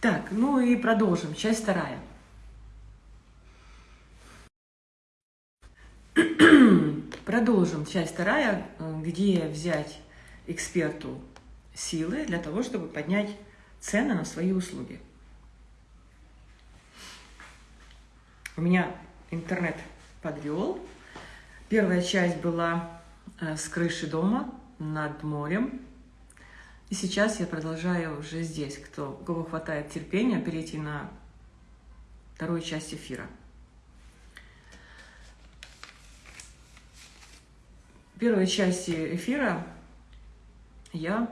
Так, ну и продолжим. Часть вторая. Продолжим часть вторая, э, где взять эксперту силы для того, чтобы поднять цены на свои услуги. У меня интернет подвел. Первая часть была э, с крыши дома над морем. И сейчас я продолжаю уже здесь, кто, у кого хватает терпения, перейти на вторую часть эфира. В первой части эфира я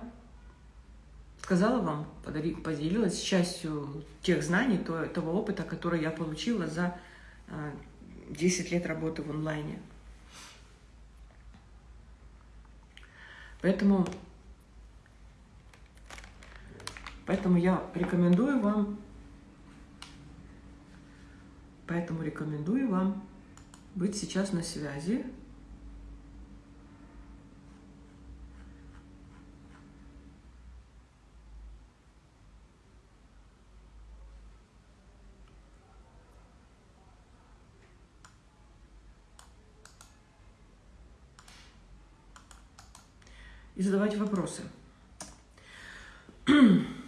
сказала вам, поделилась частью тех знаний, того опыта, который я получила за 10 а, лет работы в онлайне. Поэтому, поэтому я рекомендую вам, поэтому рекомендую вам быть сейчас на связи и задавать вопросы.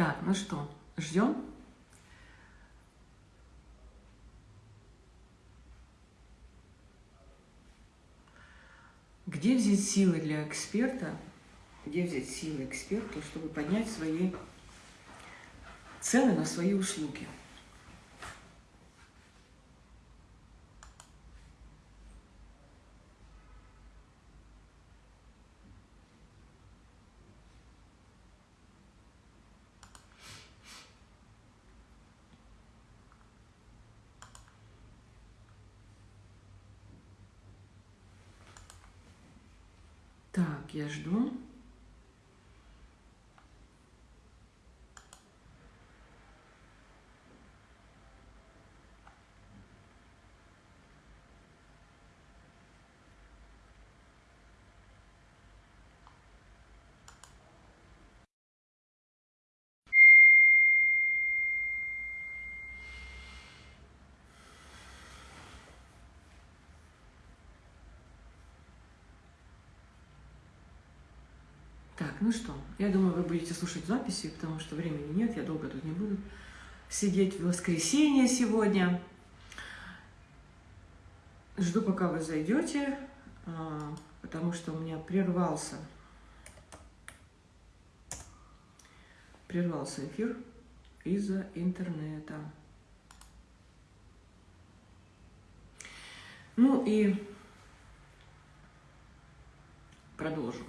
Так, ну что, ждем? Где взять силы для эксперта, где взять силы эксперту, чтобы поднять свои цены на свои услуги? Так, я ну что, я думаю, вы будете слушать записи, потому что времени нет, я долго тут не буду сидеть в воскресенье сегодня. Жду, пока вы зайдете, а, потому что у меня прервался, прервался эфир из-за интернета. Ну и продолжим.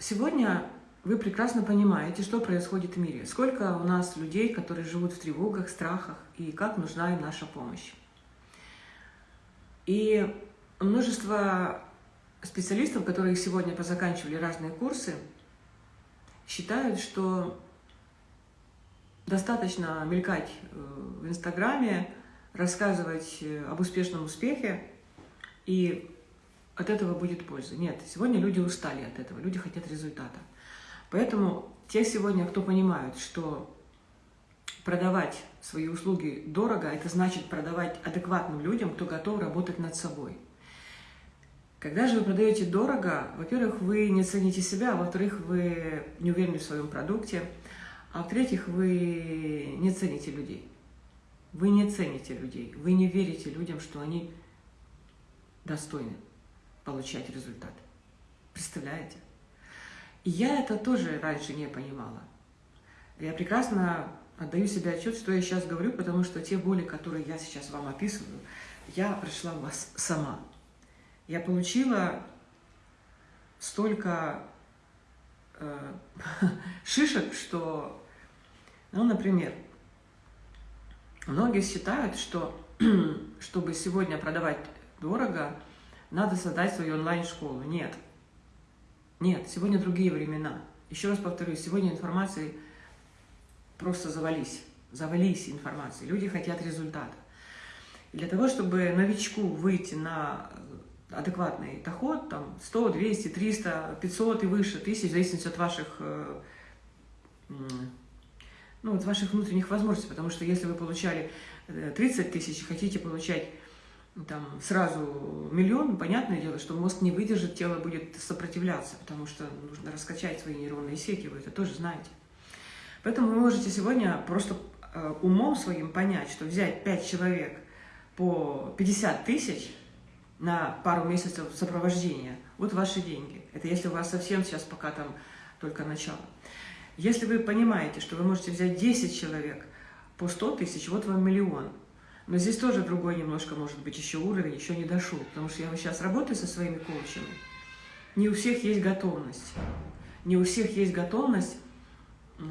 Сегодня вы прекрасно понимаете, что происходит в мире. Сколько у нас людей, которые живут в тревогах, страхах, и как нужна им наша помощь. И множество специалистов, которые сегодня позаканчивали разные курсы, считают, что достаточно мелькать э, в Инстаграме, рассказывать э, об успешном успехе, и от этого будет польза. Нет, сегодня люди устали от этого, люди хотят результата. Поэтому те сегодня, кто понимают, что продавать свои услуги дорого, это значит продавать адекватным людям, кто готов работать над собой. Когда же вы продаете дорого, во-первых, вы не цените себя, а во-вторых, вы не уверены в своем продукте, а в-третьих, вы не цените людей. Вы не цените людей, вы не верите людям, что они достойны получать результат. Представляете? И я это тоже раньше не понимала. Я прекрасно отдаю себе отчет, что я сейчас говорю, потому что те боли, которые я сейчас вам описываю, я прошла у вас сама. Я получила столько э, шишек, что, ну, например, многие считают, что чтобы сегодня продавать дорого, надо создать свою онлайн-школу. Нет. Нет, сегодня другие времена. Еще раз повторюсь, сегодня информации просто завались. Завались информацией. Люди хотят результата. И для того, чтобы новичку выйти на адекватный доход, там 100, 200, 300, 500 и выше тысяч, в зависимости от ваших, э, ну, от ваших внутренних возможностей, потому что если вы получали 30 э, тысяч, хотите получать там сразу миллион, понятное дело, что мозг не выдержит, тело будет сопротивляться, потому что нужно раскачать свои нейронные сети, вы это тоже знаете. Поэтому вы можете сегодня просто э, умом своим понять, что взять 5 человек по 50 тысяч на пару месяцев сопровождения, вот ваши деньги. Это если у вас совсем сейчас пока там только начало. Если вы понимаете, что вы можете взять 10 человек по 100 тысяч, вот вам миллион – но здесь тоже другой немножко, может быть, еще уровень, еще не дошел. Потому что я сейчас работаю со своими коучами. Не у всех есть готовность. Не у всех есть готовность, э,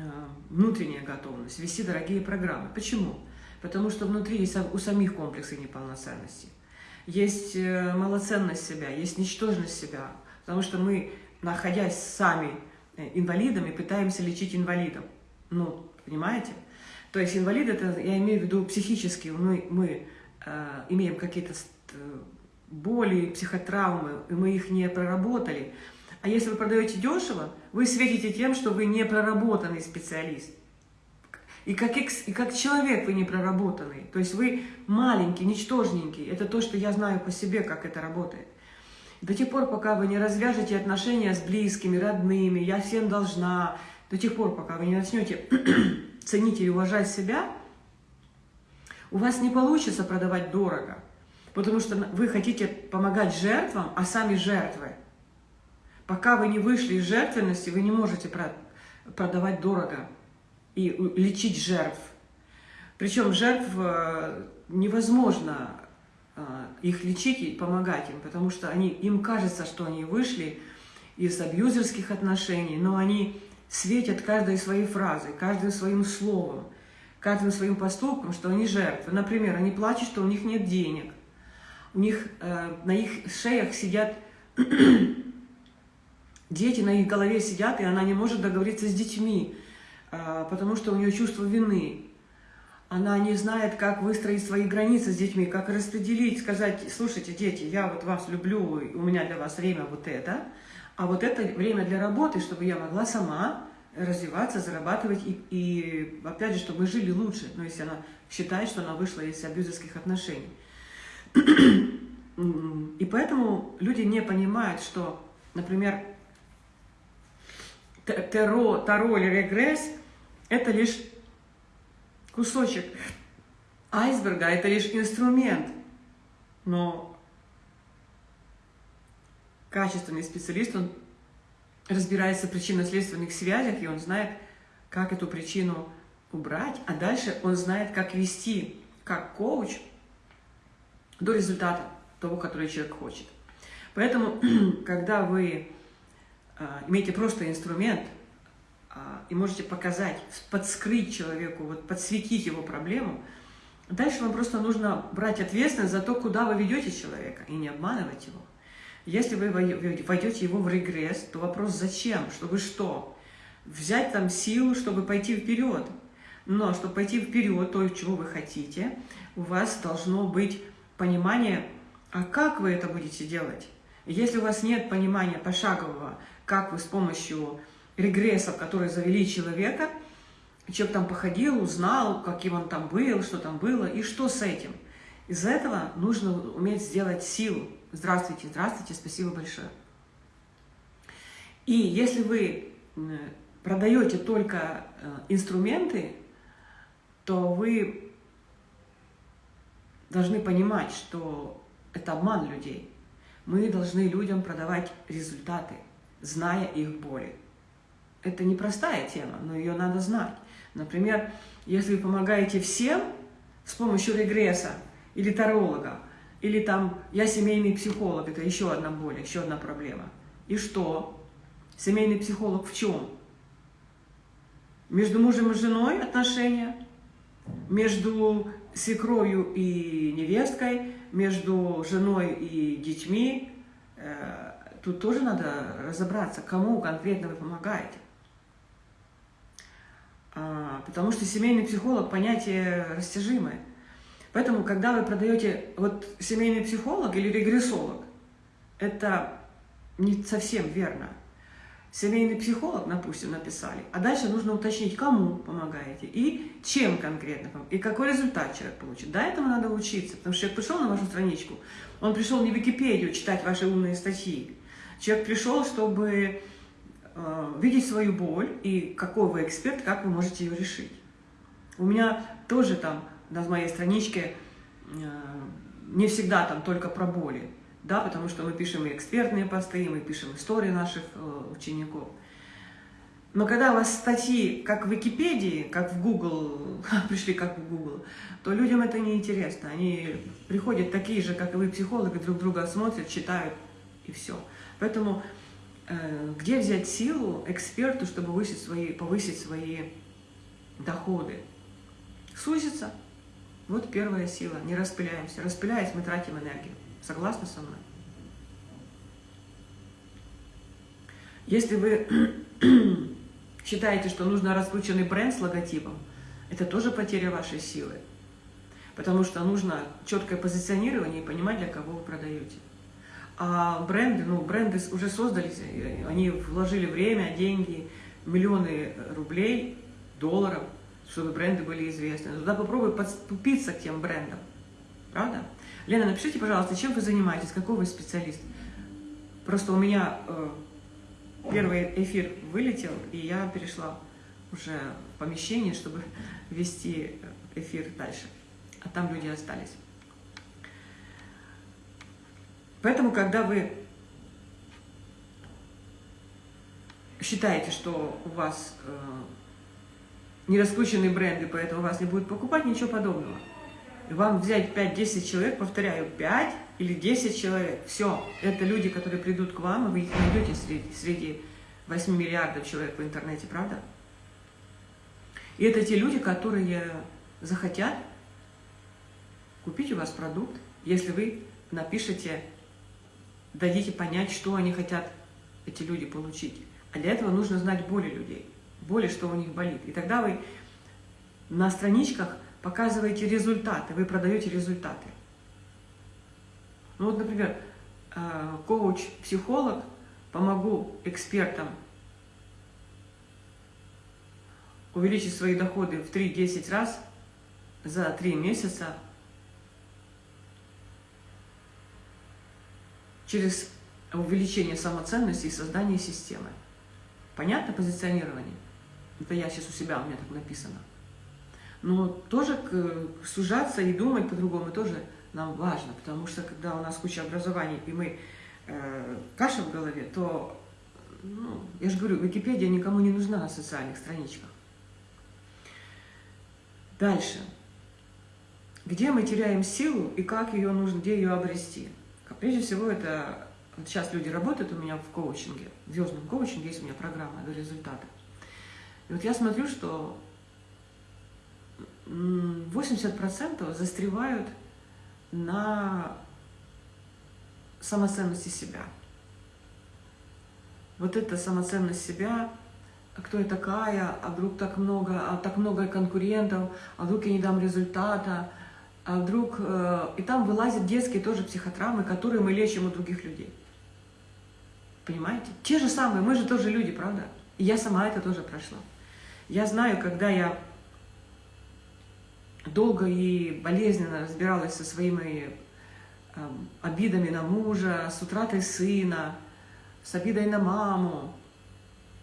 внутренняя готовность, вести дорогие программы. Почему? Потому что внутри есть у самих комплексы неполноценности. Есть э, малоценность себя, есть ничтожность себя. Потому что мы, находясь сами э, инвалидами, пытаемся лечить инвалидов. Ну, понимаете? То есть инвалид, это я имею в виду психически, мы, мы э, имеем какие-то боли, психотравмы, и мы их не проработали. А если вы продаете дешево, вы светите тем, что вы не проработанный специалист. И как, и как человек вы не проработанный. То есть вы маленький, ничтожненький. Это то, что я знаю по себе, как это работает. До тех пор, пока вы не развяжете отношения с близкими, родными, я всем должна, до тех пор, пока вы не начнете ценить и уважать себя, у вас не получится продавать дорого, потому что вы хотите помогать жертвам, а сами жертвы. Пока вы не вышли из жертвенности, вы не можете продавать дорого и лечить жертв. Причем жертв э, невозможно э, их лечить и помогать им, потому что они, им кажется, что они вышли из абьюзерских отношений, но они светят каждой своей фразой, каждым своим словом, каждым своим поступком, что они жертвы. Например, они плачут, что у них нет денег. У них э, на их шеях сидят дети, на их голове сидят, и она не может договориться с детьми, э, потому что у нее чувство вины. Она не знает, как выстроить свои границы с детьми, как распределить, сказать, слушайте, дети, я вот вас люблю, у меня для вас время вот это – а вот это время для работы, чтобы я могла сама развиваться, зарабатывать и, и опять же, чтобы мы жили лучше. Но если она считает, что она вышла из абьюзерских отношений. И поэтому люди не понимают, что, например, таро, таро или регресс – это лишь кусочек айсберга, это лишь инструмент. Но качественный специалист, он разбирается в причинно-следственных связях, и он знает, как эту причину убрать, а дальше он знает, как вести, как коуч, до результата того, который человек хочет. Поэтому, когда вы а, имеете просто инструмент а, и можете показать, подскрыть человеку, вот подсветить его проблему, дальше вам просто нужно брать ответственность за то, куда вы ведете человека, и не обманывать его. Если вы войдете его в регресс, то вопрос зачем? Чтобы что? Взять там силу, чтобы пойти вперед. Но чтобы пойти вперед, то, чего вы хотите, у вас должно быть понимание, а как вы это будете делать? Если у вас нет понимания пошагового, как вы с помощью регрессов, которые завели человека, человек там походил, узнал, каким он там был, что там было, и что с этим. Из этого нужно уметь сделать силу. Здравствуйте, здравствуйте, спасибо большое. И если вы продаете только э, инструменты, то вы должны понимать, что это обман людей. Мы должны людям продавать результаты, зная их боли. Это непростая тема, но ее надо знать. Например, если вы помогаете всем с помощью регресса или таролога, или там я семейный психолог, это еще одна боль, еще одна проблема. И что? Семейный психолог в чем? Между мужем и женой отношения, между свекровью и невесткой, между женой и детьми. Э, тут тоже надо разобраться, кому конкретно вы помогаете. А, потому что семейный психолог – понятие растяжимое. Поэтому, когда вы продаете вот семейный психолог или регрессолог, это не совсем верно. Семейный психолог, допустим, написали, а дальше нужно уточнить, кому помогаете и чем конкретно, и какой результат человек получит. Да, этому надо учиться, потому что человек пришел на вашу страничку, он пришел не в Википедию читать ваши умные статьи. Человек пришел, чтобы э, видеть свою боль и какой вы эксперт, как вы можете ее решить. У меня тоже там на моей страничке э, не всегда там только про боли да, потому что мы пишем и экспертные посты, и мы пишем истории наших э, учеников. Но когда у вас статьи, как в Википедии, как в Google, пришли как в Google, то людям это не интересно. Они приходят такие же, как и вы, психологи, друг друга смотрят, читают, и все. Поэтому э, где взять силу эксперту, чтобы повысить свои, повысить свои доходы? Сузиться. Вот первая сила. Не распыляемся. Распыляясь, мы тратим энергию. Согласны со мной? Если вы считаете, что нужно раскрученный бренд с логотипом, это тоже потеря вашей силы. Потому что нужно четкое позиционирование и понимать, для кого вы продаете. А бренды, ну, бренды уже создались, они вложили время, деньги, миллионы рублей, долларов, чтобы бренды были известны. Туда попробуй подступиться к тем брендам. Правда? Лена, напишите, пожалуйста, чем вы занимаетесь, какой вы специалист. Просто у меня э, первый эфир вылетел, и я перешла уже в помещение, чтобы вести эфир дальше. А там люди остались. Поэтому, когда вы считаете, что у вас э, не раскрученные бренды, поэтому вас не будут покупать, ничего подобного вам взять 5-10 человек, повторяю, 5 или 10 человек, все, это люди, которые придут к вам, и вы их найдете среди, среди 8 миллиардов человек в интернете, правда? И это те люди, которые захотят купить у вас продукт, если вы напишете, дадите понять, что они хотят, эти люди, получить. А для этого нужно знать боли людей, боли, что у них болит. И тогда вы на страничках показываете результаты, вы продаете результаты. Ну вот, например, э, коуч, психолог, помогу экспертам увеличить свои доходы в 3-10 раз за 3 месяца через увеличение самоценности и создание системы. Понятно позиционирование? Это я сейчас у себя, у меня так написано. Но тоже сужаться и думать по-другому тоже нам важно, потому что когда у нас куча образований, и мы э, каша в голове, то, ну, я же говорю, Википедия никому не нужна на социальных страничках. Дальше. Где мы теряем силу и как ее нужно, где ее обрести? Прежде всего, это вот сейчас люди работают у меня в коучинге, в звездном коучинге есть у меня программа до результата. И вот я смотрю, что 80% застревают на самоценности себя. Вот эта самоценность себя, кто я такая, а вдруг так много, а так много конкурентов, а вдруг я не дам результата, а вдруг... Э, и там вылазят детские тоже психотравмы, которые мы лечим у других людей. Понимаете? Те же самые, мы же тоже люди, правда? И я сама это тоже прошла. Я знаю, когда я долго и болезненно разбиралась со своими э, обидами на мужа, с утратой сына, с обидой на маму.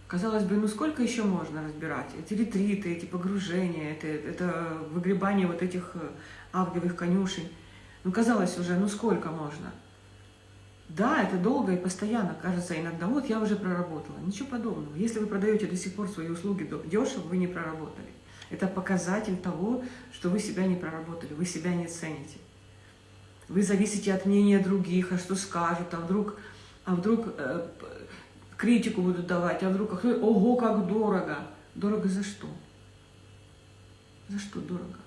Казалось бы, ну сколько еще можно разбирать? Эти ретриты, эти погружения, это, это выгребание вот этих э, авгиевых конюшей. Ну казалось уже, ну сколько можно? Да, это долго и постоянно, кажется иногда, вот я уже проработала. Ничего подобного. Если вы продаете до сих пор свои услуги дешево, вы не проработали. Это показатель того, что вы себя не проработали, вы себя не цените. Вы зависите от мнения других, а что скажут, а вдруг, а вдруг э, критику будут давать, а вдруг, ого, как дорого. Дорого за что? За что дорого?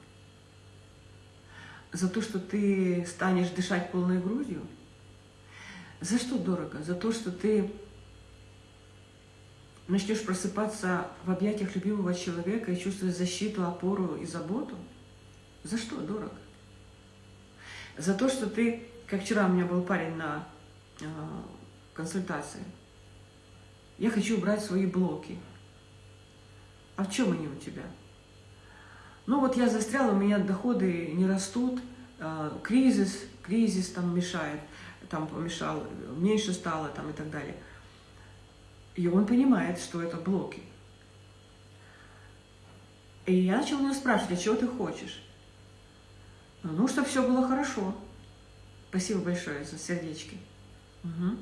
За то, что ты станешь дышать полной грудью? За что дорого? За то, что ты начнешь просыпаться в объятиях любимого человека и чувствовать защиту, опору и заботу, за что дорого? За то, что ты, как вчера у меня был парень на консультации. Я хочу убрать свои блоки. А в чем они у тебя? Ну вот я застряла, у меня доходы не растут, кризис, кризис там мешает, там помешал, меньше стало там и так далее. И он понимает, что это блоки. И я начала него спрашивать, а чего ты хочешь? Ну, чтобы все было хорошо. Спасибо большое за сердечки. Угу.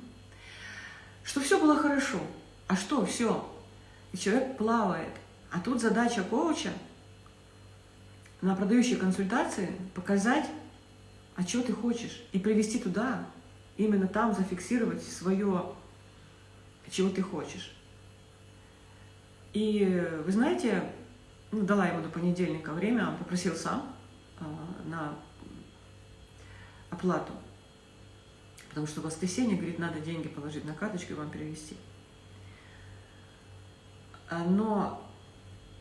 Что все было хорошо. А что все? И человек плавает. А тут задача коуча на продающей консультации показать, а что ты хочешь, и привести туда, именно там зафиксировать свое, чего ты хочешь. И вы знаете, ну, дала ему до понедельника время, он попросил сам э, на оплату. Потому что в воскресенье, говорит, надо деньги положить на карточку и вам перевести. А, но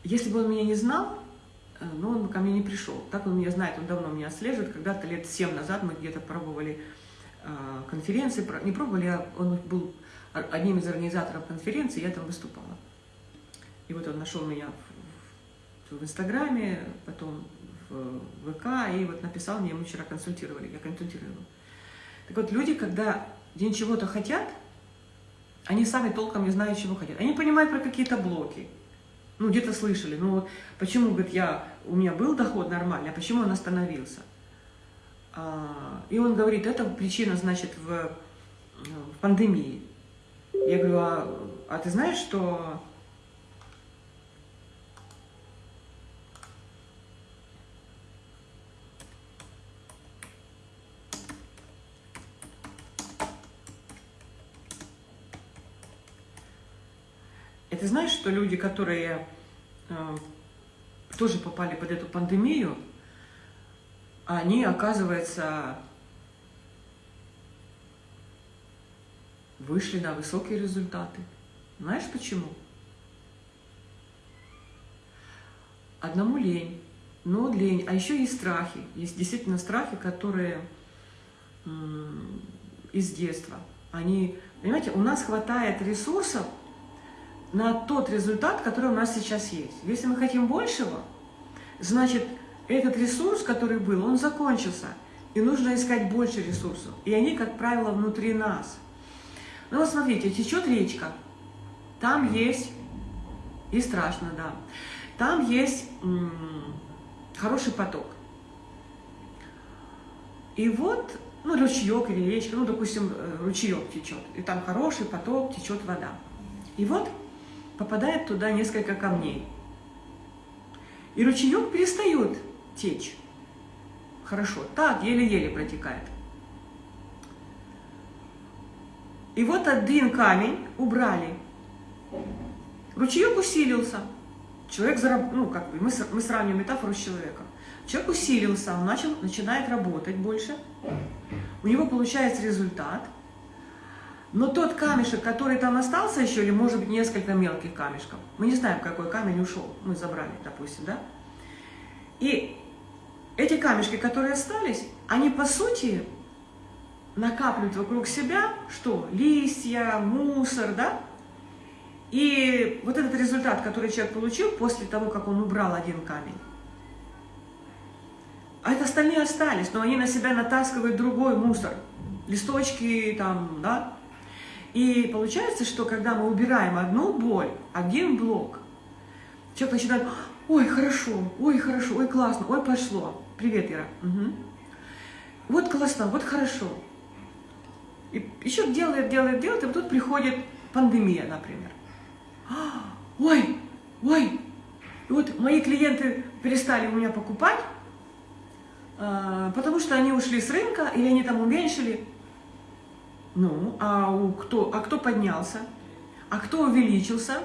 если бы он меня не знал, ну, он бы ко мне не пришел. Так он меня знает, он давно меня отслеживает. Когда-то лет семь назад мы где-то пробовали конференции, не пробовали, а он был одним из организаторов конференции, я там выступала. И вот он нашел меня в, Инстаграме, потом в ВК, и вот написал мне, мы вчера консультировали, я консультировала. Так вот, люди, когда день чего-то хотят, они сами толком не знают, чего хотят. Они понимают про какие-то блоки. Ну, где-то слышали. Ну, почему, говорит, я, у меня был доход нормальный, а почему он остановился? А, и он говорит, это причина, значит, в, в пандемии. Я говорю, а, а ты знаешь, что ты знаешь, что люди, которые э, тоже попали под эту пандемию, они, оказывается, вышли на высокие результаты. Знаешь почему? Одному лень, но лень, а еще есть страхи. Есть действительно страхи, которые из детства. Они, понимаете, у нас хватает ресурсов на тот результат, который у нас сейчас есть. Если мы хотим большего, значит, этот ресурс, который был, он закончился. И нужно искать больше ресурсов. И они, как правило, внутри нас. Ну вот смотрите, течет речка. Там есть, и страшно, да, там есть хороший поток. И вот, ну, ручеек или речка, ну, допустим, э, ручеек течет, и там хороший поток, течет вода. И вот попадает туда несколько камней. И ручеек перестает течь. Хорошо, так, еле-еле протекает. И вот один камень убрали. Ручеек усилился. Человек, зараб... ну, как бы, мы, мы сравниваем метафору с человеком. Человек усилился, он начал, начинает работать больше. У него получается результат. Но тот камешек, который там остался еще, или может быть несколько мелких камешков, мы не знаем, какой камень ушел, мы забрали, допустим, да? И эти камешки, которые остались, они по сути накапливают вокруг себя что? Листья, мусор, да? И вот этот результат, который человек получил после того, как он убрал один камень, а это остальные остались, но они на себя натаскивают другой мусор. Листочки там, да, и получается, что когда мы убираем одну боль, один блок, человек начинает, ой, хорошо, ой, хорошо, ой, классно, ой, пошло. Привет, Ира. Угу. Вот классно, вот хорошо. И еще делает, делает, делает, и тут приходит пандемия, например. Ой, ой, и вот мои клиенты перестали у меня покупать, а, потому что они ушли с рынка, или они там уменьшили. Ну, а, у кто, а кто поднялся? А кто увеличился?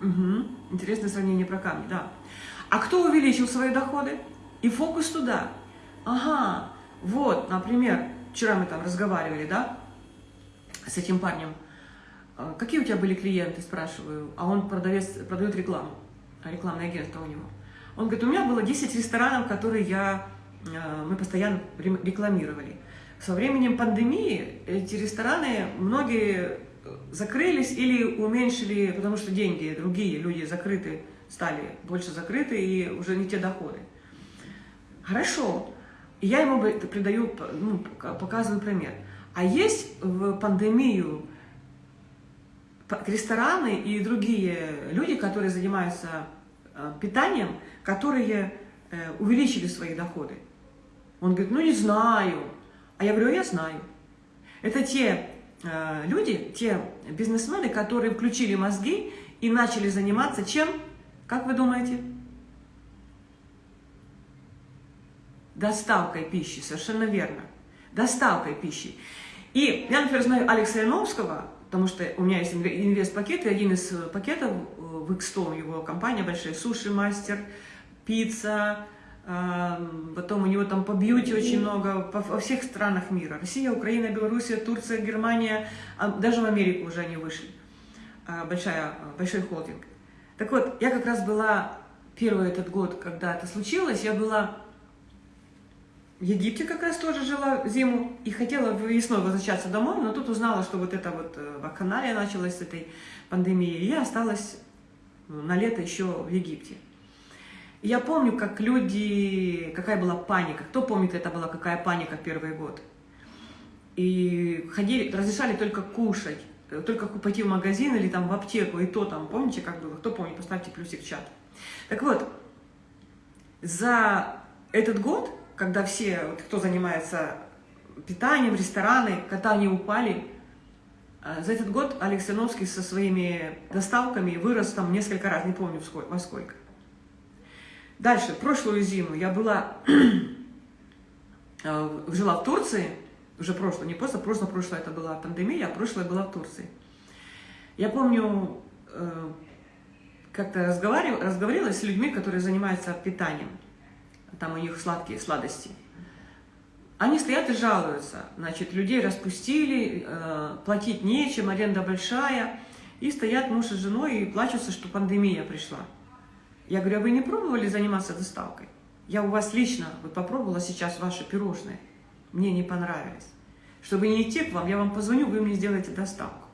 Угу. Интересное сравнение про камни, да. А кто увеличил свои доходы? И фокус туда. Ага, вот, например, вчера мы там разговаривали, да, с этим парнем. «А какие у тебя были клиенты, спрашиваю. А он продавец, продает рекламу, рекламное агентство у него. Он говорит, у меня было 10 ресторанов, которые я, э, мы постоянно рекламировали. со временем пандемии эти рестораны, многие закрылись или уменьшили, потому что деньги, другие люди закрыты, стали больше закрыты и уже не те доходы. Хорошо. я ему придаю, ну, показываю пример. А есть в пандемию рестораны и другие люди, которые занимаются э, питанием, которые э, увеличили свои доходы. Он говорит, ну не знаю. А я говорю, я знаю. Это те э, люди, те бизнесмены, которые включили мозги и начали заниматься чем? Как вы думаете? Доставкой пищи, совершенно верно. Доставкой пищи. И я, например, знаю Алекса Яновского, потому что у меня есть инвест-пакет, и один из пакетов э, в X100, его компания большая, суши-мастер, пицца, Потом у него там по бьюти очень много, во всех странах мира. Россия, Украина, Белоруссия, Турция, Германия, а даже в Америку уже они вышли. А, большая, большой холдинг. Так вот, я как раз была первый этот год, когда это случилось, я была в Египте как раз тоже жила зиму и хотела весной возвращаться домой, но тут узнала, что вот это вот э, вакханалия началась с этой пандемии, и я осталась ну, на лето еще в Египте. Я помню, как люди, какая была паника. Кто помнит, это была какая паника первый год. И ходили, разрешали только кушать, только пойти в магазин или там в аптеку, и то там, помните, как было? Кто помнит, поставьте плюсик в чат. Так вот, за этот год, когда все, вот, кто занимается питанием, рестораны, они упали, э, за этот год Алекс со своими доставками вырос там несколько раз, не помню во сколько. Дальше, прошлую зиму я была, э, жила в Турции, уже прошлую, не просто, просто прошлое это была пандемия, а прошлое была в Турции. Я помню, э, как-то разговаривала, с людьми, которые занимаются питанием, там у них сладкие сладости. Они стоят и жалуются, значит, людей распустили, э, платить нечем, аренда большая, и стоят муж и женой и плачутся, что пандемия пришла. Я говорю, а вы не пробовали заниматься доставкой? Я у вас лично вот попробовала сейчас ваши пирожные. Мне не понравились. Чтобы не идти к вам, я вам позвоню, вы мне сделаете доставку.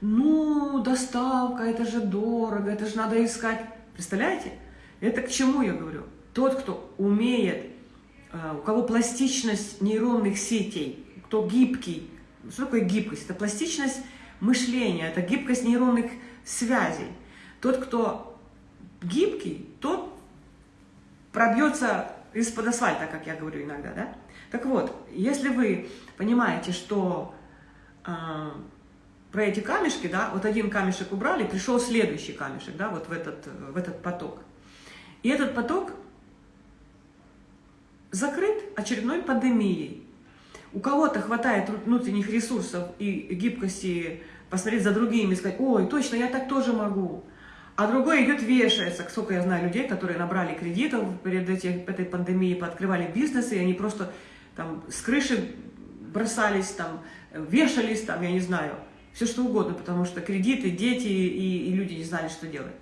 Ну, доставка, это же дорого, это же надо искать. Представляете? Это к чему я говорю? Тот, кто умеет, э, у кого пластичность нейронных сетей, кто гибкий. Что такое гибкость? Это пластичность мышления, это гибкость нейронных связей. Тот, кто гибкий, тот пробьется из-под асфальта, как я говорю иногда, да? Так вот, если вы понимаете, что э, про эти камешки, да, вот один камешек убрали, пришел следующий камешек, да, вот в этот, в этот поток. И этот поток закрыт очередной пандемией. У кого-то хватает внутренних ресурсов и гибкости посмотреть за другими и сказать, ой, точно, я так тоже могу а другой идет вешается. Сколько я знаю людей, которые набрали кредитов перед эти, этой пандемией, пооткрывали бизнесы, и они просто там с крыши бросались, там, вешались, там, я не знаю, все что угодно, потому что кредиты, дети и, и люди не знали, что делать.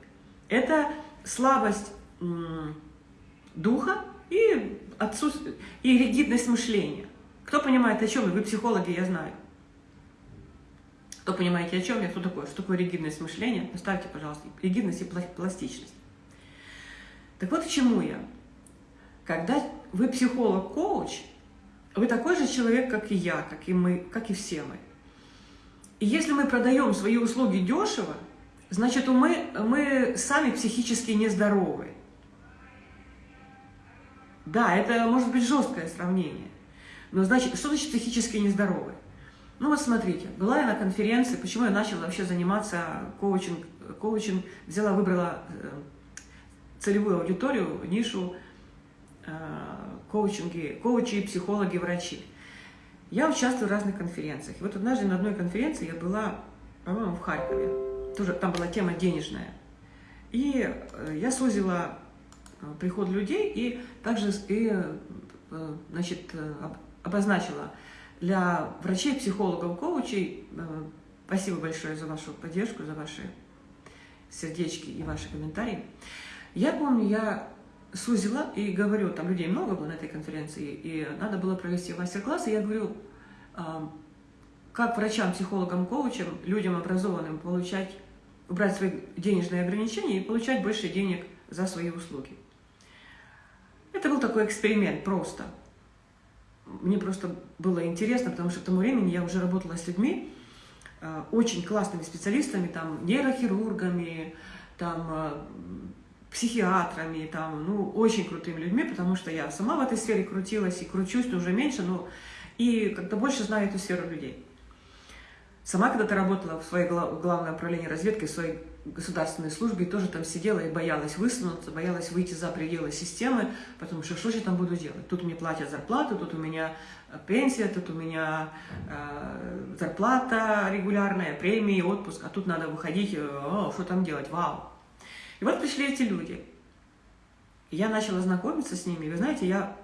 Это слабость духа и, отсутствие, и ригидность мышления. Кто понимает, о чем? Вы психологи, я знаю. Кто понимаете, о чем я, кто такое, что такое ригидность мышления, поставьте, пожалуйста, ригидность и пластичность. Так вот к чему я. Когда вы психолог-коуч, вы такой же человек, как и я, как и мы, как и все мы. И если мы продаем свои услуги дешево, значит, мы, мы сами психически нездоровы. Да, это может быть жесткое сравнение. Но значит, что значит психически нездоровы? Ну вот смотрите, была я на конференции, почему я начала вообще заниматься коучинг, коучинг взяла, выбрала э, целевую аудиторию, нишу э, коучинги, коучи, психологи, врачи. Я участвую в разных конференциях. И вот однажды на одной конференции я была, по-моему, в Харькове. Тоже там была тема денежная. И э, я сузила приход людей и также и, значит, обозначила для врачей, психологов, коучей. Э, спасибо большое за вашу поддержку, за ваши сердечки и ваши комментарии. Я помню, я сузила и говорю, там людей много было на этой конференции, и надо было провести мастер-класс, и я говорю, а, как врачам, психологам, коучам, людям образованным получать, убрать свои денежные ограничения и получать больше денег за свои услуги. Это был такой эксперимент просто. Мне просто было интересно, потому что к тому времени я уже работала с людьми, а, очень классными специалистами, там, нейрохирургами, там, а, психиатрами, там, ну, очень крутыми людьми, потому что я сама в этой сфере крутилась и кручусь, уже меньше, но и как-то больше знаю эту сферу людей. Сама когда-то работала в своей главном направлении разведки, в своей государственной службе, и тоже там сидела и боялась высунуться, боялась выйти за пределы системы, потому что что же я там буду делать? Тут мне платят зарплату, тут у меня э, пенсия, тут у меня э, зарплата регулярная, премии, отпуск, а тут надо выходить, э, о, что там делать, вау. И вот пришли эти люди. Я начала знакомиться с ними, вы знаете, я,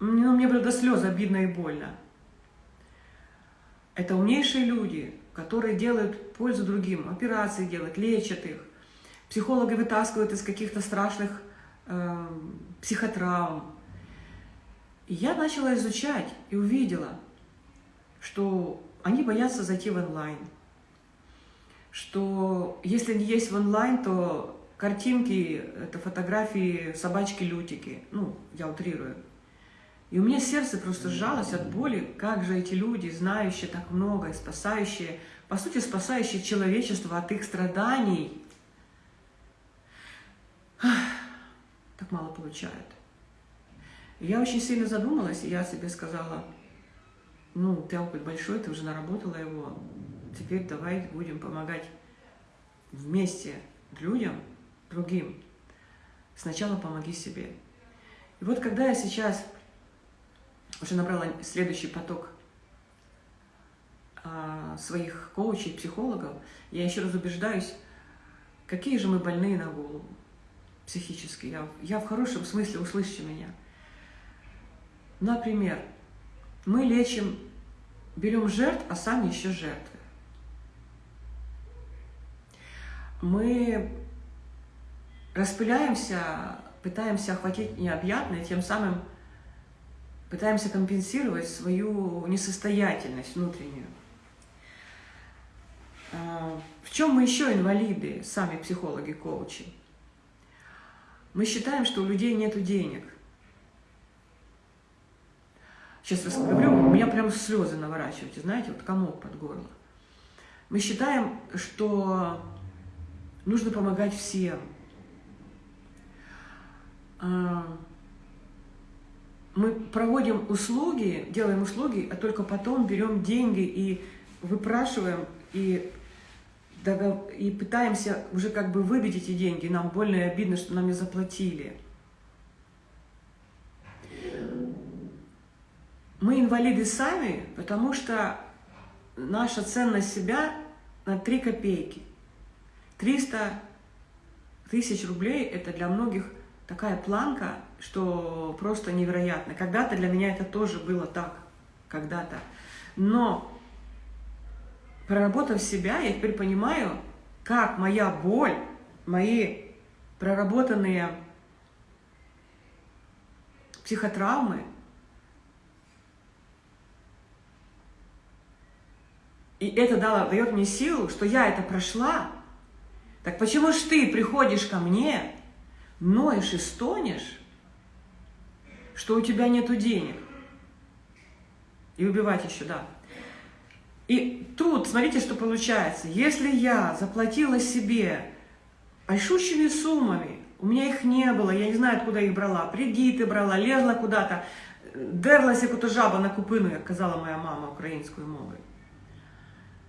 ну, мне было до слез обидно и больно. Это умнейшие люди, которые делают пользу другим, операции делают, лечат их. Психологи вытаскивают из каких-то страшных э, психотравм. И я начала изучать и увидела, что они боятся зайти в онлайн. Что если не есть в онлайн, то картинки, это фотографии собачки-лютики. Ну, я утрирую. И у меня сердце просто сжалось от боли, как же эти люди, знающие так много, спасающие, по сути, спасающие человечество от их страданий, так мало получают. Я очень сильно задумалась, и я себе сказала, ну, ты опыт большой, ты уже наработала его, теперь давай будем помогать вместе людям, другим. Сначала помоги себе. И вот когда я сейчас уже набрала следующий поток а, своих коучей, психологов, я еще раз убеждаюсь, какие же мы больные на голову психически. Я, я в хорошем смысле, услышьте меня. Например, мы лечим, берем жертв, а сами еще жертвы. Мы распыляемся, пытаемся охватить необъятное, тем самым пытаемся компенсировать свою несостоятельность внутреннюю. А, в чем мы еще инвалиды, сами психологи, коучи? Мы считаем, что у людей нет денег. Сейчас говорю, у меня прям слезы наворачиваются, знаете, вот комок под горло. Мы считаем, что нужно помогать всем. А, мы проводим услуги, делаем услуги, а только потом берем деньги и выпрашиваем, и, и пытаемся уже как бы выбить эти деньги. Нам больно и обидно, что нам не заплатили. Мы инвалиды сами, потому что наша ценность себя на 3 копейки. 300 тысяч рублей – это для многих – такая планка, что просто невероятно. Когда-то для меня это тоже было так, когда-то. Но проработав себя, я теперь понимаю, как моя боль, мои проработанные психотравмы, и это дало, дает мне силу, что я это прошла, так почему ж ты приходишь ко мне ноешь и стонешь, что у тебя нету денег. И убивать еще, да. И тут, смотрите, что получается. Если я заплатила себе большущими суммами, у меня их не было, я не знаю, откуда их брала, кредиты брала, лезла куда-то, дерлась яку-то жаба на купину, как казала моя мама украинскую мовой.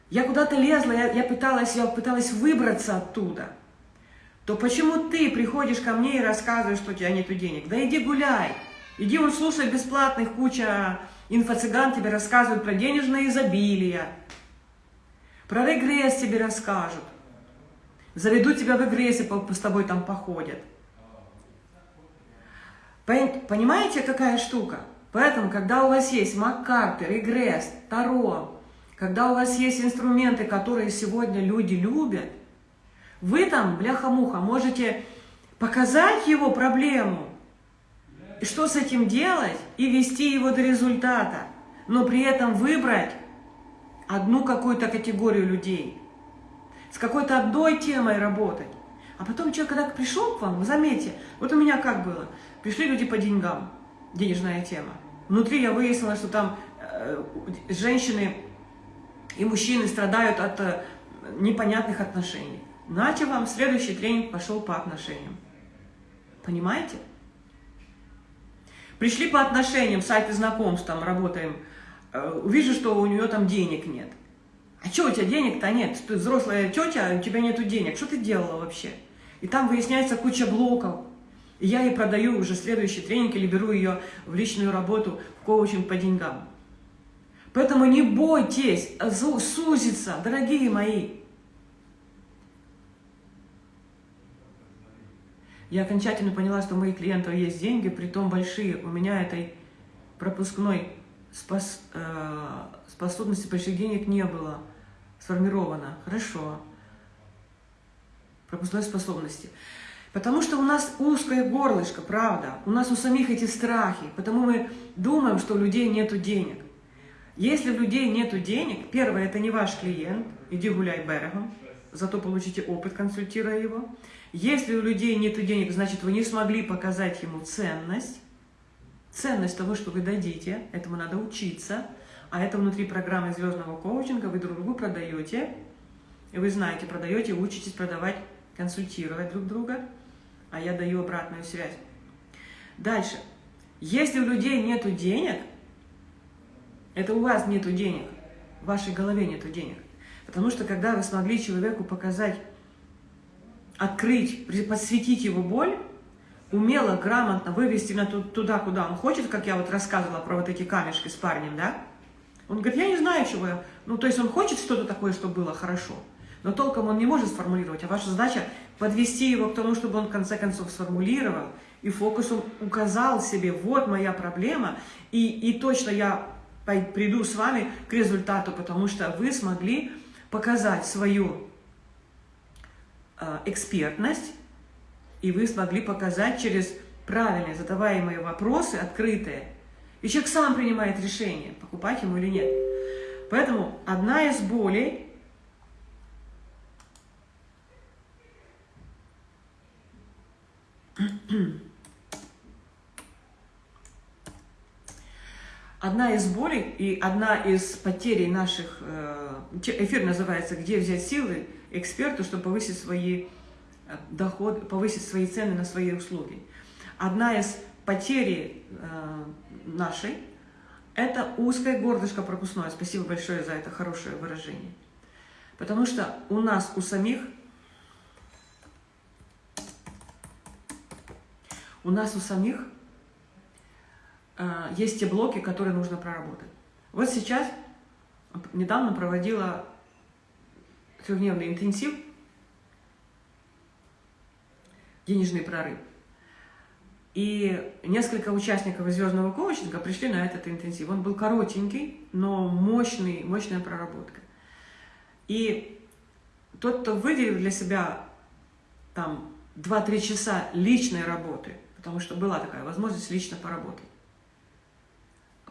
Я куда-то лезла, я, я, пыталась, я пыталась выбраться оттуда – то почему ты приходишь ко мне и рассказываешь, что у тебя нет денег? Да иди гуляй, иди он слушай бесплатных, куча инфо-цыган тебе рассказывают про денежное изобилие, про регресс тебе расскажут, заведут тебя в регрессе, с тобой там походят. Понимаете, какая штука? Поэтому, когда у вас есть маккарты, регресс, таро, когда у вас есть инструменты, которые сегодня люди любят – вы там, бляха-муха, можете показать его проблему, что с этим делать, и вести его до результата, но при этом выбрать одну какую-то категорию людей, с какой-то одной темой работать. А потом человек, когда пришел к вам, заметьте, вот у меня как было, пришли люди по деньгам, денежная тема. Внутри я выяснила, что там э, женщины и мужчины страдают от э, непонятных отношений. Нате вам следующий тренинг пошел по отношениям. Понимаете? Пришли по отношениям, сайты знакомств, там работаем, э, увижу, что у нее там денег нет. А что у тебя денег-то нет? Ты взрослая тетя, а у тебя нету денег. Что ты делала вообще? И там выясняется куча блоков. И я ей продаю уже следующий тренинг или беру ее в личную работу, в коучинг по деньгам. Поэтому не бойтесь сузиться, дорогие мои. Я окончательно поняла, что у моих клиентов есть деньги, при том большие. У меня этой пропускной спос, э, способности больших денег не было сформировано. Хорошо. Пропускной способности. Потому что у нас узкое горлышко, правда. У нас у самих эти страхи. Потому мы думаем, что у людей нет денег. Если у людей нет денег, первое, это не ваш клиент, иди гуляй берегом, зато получите опыт, консультируя его. Если у людей нет денег, значит, вы не смогли показать ему ценность, ценность того, что вы дадите, этому надо учиться, а это внутри программы звездного коучинга, вы друг другу продаете, и вы знаете, продаете, учитесь продавать, консультировать друг друга, а я даю обратную связь. Дальше. Если у людей нет денег, это у вас нет денег, в вашей голове нет денег. Потому что когда вы смогли человеку показать открыть, посвятить его боль, умело, грамотно вывести на туда, куда он хочет, как я вот рассказывала про вот эти камешки с парнем, да? Он говорит, я не знаю, чего я... Ну, то есть он хочет что-то такое, чтобы было хорошо, но толком он не может сформулировать, а ваша задача подвести его к тому, чтобы он в конце концов сформулировал, и фокусом указал себе, вот моя проблема, и, и точно я приду с вами к результату, потому что вы смогли показать свою Э, экспертность, и вы смогли показать через правильные задаваемые вопросы, открытые, и человек сам принимает решение, покупать ему или нет. Поэтому одна из болей Одна из болей и одна из потерей наших, э, эфир называется «Где взять силы?» эксперту, чтобы повысить свои э, доходы, повысить свои цены на свои услуги. Одна из потерь э, нашей – это узкое горлышко пропускное. Спасибо большое за это хорошее выражение. Потому что у нас, у самих, у нас у самих есть те блоки, которые нужно проработать. Вот сейчас, недавно проводила трехдневный интенсив, денежный прорыв. И несколько участников звездного коучинга пришли на этот интенсив. Он был коротенький, но мощный, мощная проработка. И тот, кто выделил для себя там 2-3 часа личной работы, потому что была такая возможность лично поработать,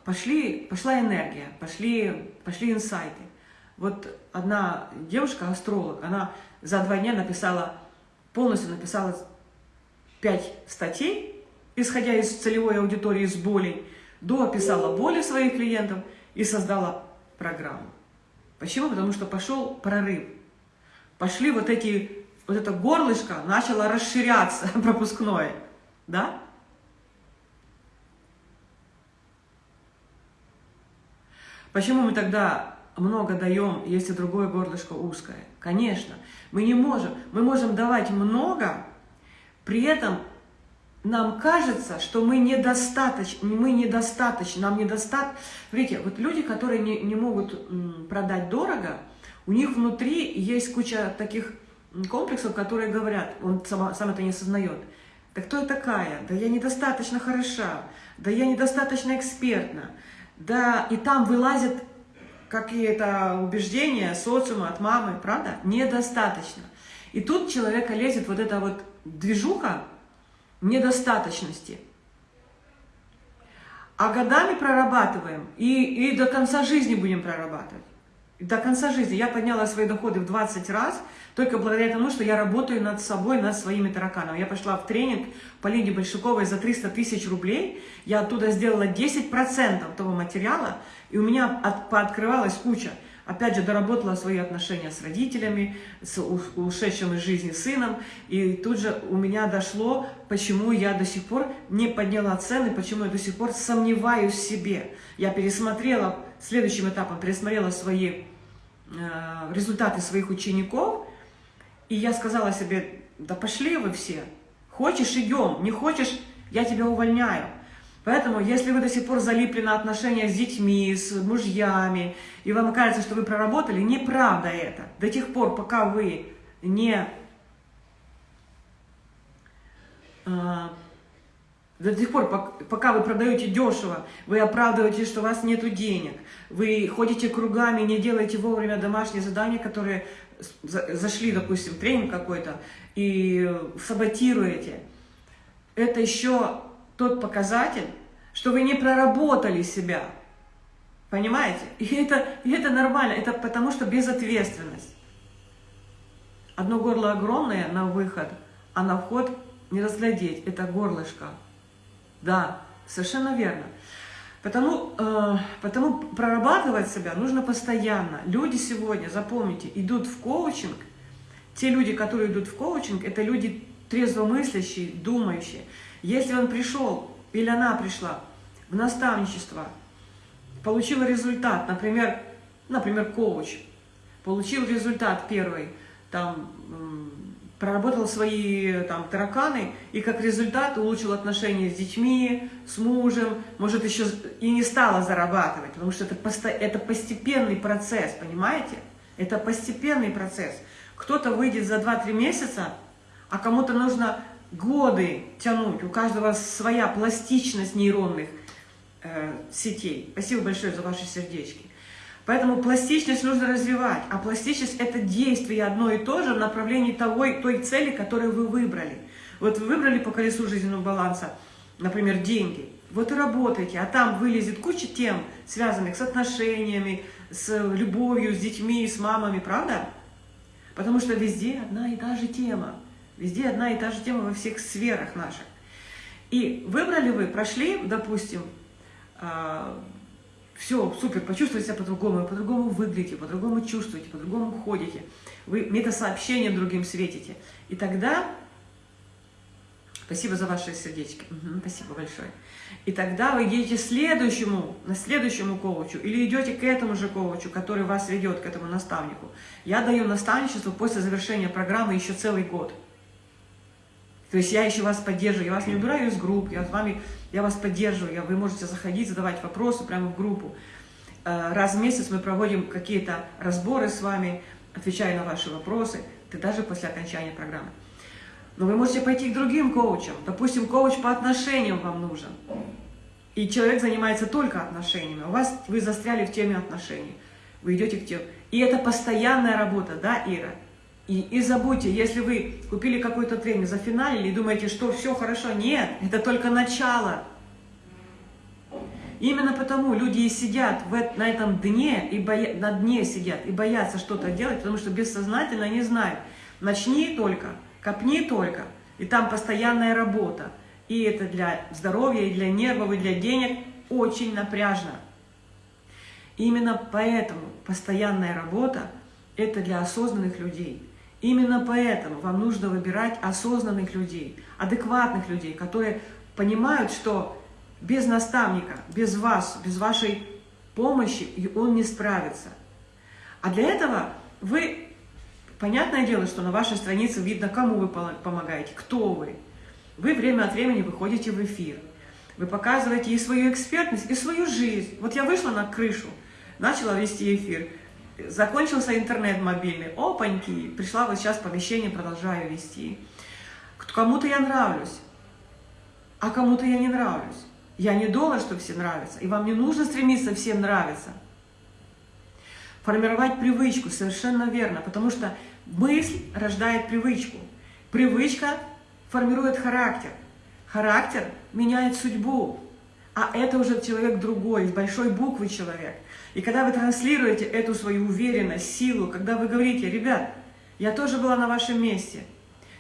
пошли, пошла энергия, пошли, пошли инсайты. Вот одна девушка, астролог, она за два дня написала, полностью написала пять статей, исходя из целевой аудитории с болей, до описала боли своих клиентов и создала программу. Почему? Потому что пошел прорыв. Пошли вот эти, вот это горлышко начало расширяться, пропускное. Да? Почему мы тогда много даем, если другое горлышко узкое. Конечно, мы не можем. Мы можем давать много, при этом нам кажется, что мы недостаточно, мы недостаточно, нам недостаточно. Видите, вот люди, которые не, не могут продать дорого, у них внутри есть куча таких комплексов, которые говорят, он сам, сам это не осознает. Да кто я такая? Да я недостаточно хороша, да я недостаточно экспертна. Да, и там вылазят какие-то убеждения социума, от мамы, правда? Недостаточно. И тут человека лезет вот эта вот движуха, недостаточности. А годами прорабатываем, и, и до конца жизни будем прорабатывать. До конца жизни. Я подняла свои доходы в 20 раз, только благодаря тому, что я работаю над собой, над своими тараканами. Я пошла в тренинг по Лине Большаковой за 300 тысяч рублей, я оттуда сделала 10% того материала, и у меня от, пооткрывалась куча. Опять же, доработала свои отношения с родителями, с ушедшим из жизни сыном. И тут же у меня дошло, почему я до сих пор не подняла цены, почему я до сих пор сомневаюсь в себе. Я пересмотрела, следующим этапом пересмотрела свои результаты своих учеников. И я сказала себе, да пошли вы все. Хочешь, идем. Не хочешь, я тебя увольняю. Поэтому, если вы до сих пор залипли на отношения с детьми, с мужьями, и вам кажется, что вы проработали, неправда это. До тех пор, пока вы не... До тех пор, пока вы продаете дешево, вы оправдываете, что у вас нет денег, вы ходите кругами, не делаете вовремя домашние задания, которые зашли, допустим, в тренинг какой-то, и саботируете. Это еще тот показатель, что вы не проработали себя. Понимаете? И это, и это нормально, это потому что безответственность. Одно горло огромное на выход, а на вход не разглядеть. Это горлышко. Да, совершенно верно. Потому, э, потому прорабатывать себя нужно постоянно. Люди сегодня, запомните, идут в коучинг. Те люди, которые идут в коучинг, это люди трезвомыслящие, думающие. Если он пришел или она пришла в наставничество, получила результат, например, например, коуч, получил результат первый, там, проработал свои там, тараканы, и как результат улучшил отношения с детьми, с мужем, может еще и не стала зарабатывать, потому что это, посто... это постепенный процесс, понимаете? Это постепенный процесс. Кто-то выйдет за 2-3 месяца, а кому-то нужно годы тянуть, у каждого своя пластичность нейронных э, сетей. Спасибо большое за ваши сердечки. Поэтому пластичность нужно развивать, а пластичность – это действие одно и то же в направлении того, той цели, которую вы выбрали. Вот вы выбрали по колесу жизненного баланса, например, деньги, вот и работаете, а там вылезет куча тем, связанных с отношениями, с любовью, с детьми, с мамами, правда? Потому что везде одна и та же тема. Везде одна и та же тема во всех сферах наших. И выбрали вы, прошли, допустим, э, все, супер, почувствовали себя по-другому, по-другому выглядите, по-другому чувствуете, по-другому ходите, вы метасообщение другим светите. И тогда, спасибо за ваши сердечки, угу, спасибо большое. И тогда вы идете следующему, на следующему коучу, или идете к этому же коучу, который вас ведет, к этому наставнику. Я даю наставничество после завершения программы еще целый год. То есть я еще вас поддерживаю, я вас не убираю из групп, я, с вами, я вас поддерживаю, я, вы можете заходить, задавать вопросы прямо в группу. Э, раз в месяц мы проводим какие-то разборы с вами, отвечая на ваши вопросы, ты даже после окончания программы. Но вы можете пойти к другим коучам. Допустим, коуч по отношениям вам нужен. И человек занимается только отношениями. У вас вы застряли в теме отношений. Вы идете к тем. И это постоянная работа, да, Ира? И, и забудьте, если вы купили какой-то тренинг, за зафиналили и думаете, что все хорошо, нет, это только начало. Именно потому люди и сидят в, на этом дне, и боя, на дне сидят и боятся что-то делать, потому что бессознательно не знают. Начни только, копни только, и там постоянная работа. И это для здоровья, и для нервов, и для денег очень напряжно. Именно поэтому постоянная работа – это для осознанных людей – Именно поэтому вам нужно выбирать осознанных людей, адекватных людей, которые понимают, что без наставника, без вас, без вашей помощи он не справится. А для этого вы, понятное дело, что на вашей странице видно, кому вы помогаете, кто вы. Вы время от времени выходите в эфир. Вы показываете и свою экспертность, и свою жизнь. Вот я вышла на крышу, начала вести эфир. Закончился интернет мобильный, опаньки, пришла вот сейчас помещение, продолжаю вести. Кому-то я нравлюсь, а кому-то я не нравлюсь. Я не думаю, что все нравятся, и вам не нужно стремиться всем нравиться. Формировать привычку, совершенно верно, потому что мысль рождает привычку. Привычка формирует характер. Характер меняет судьбу. А это уже человек другой, с большой буквы человек. И когда вы транслируете эту свою уверенность, силу, когда вы говорите, ребят, я тоже была на вашем месте,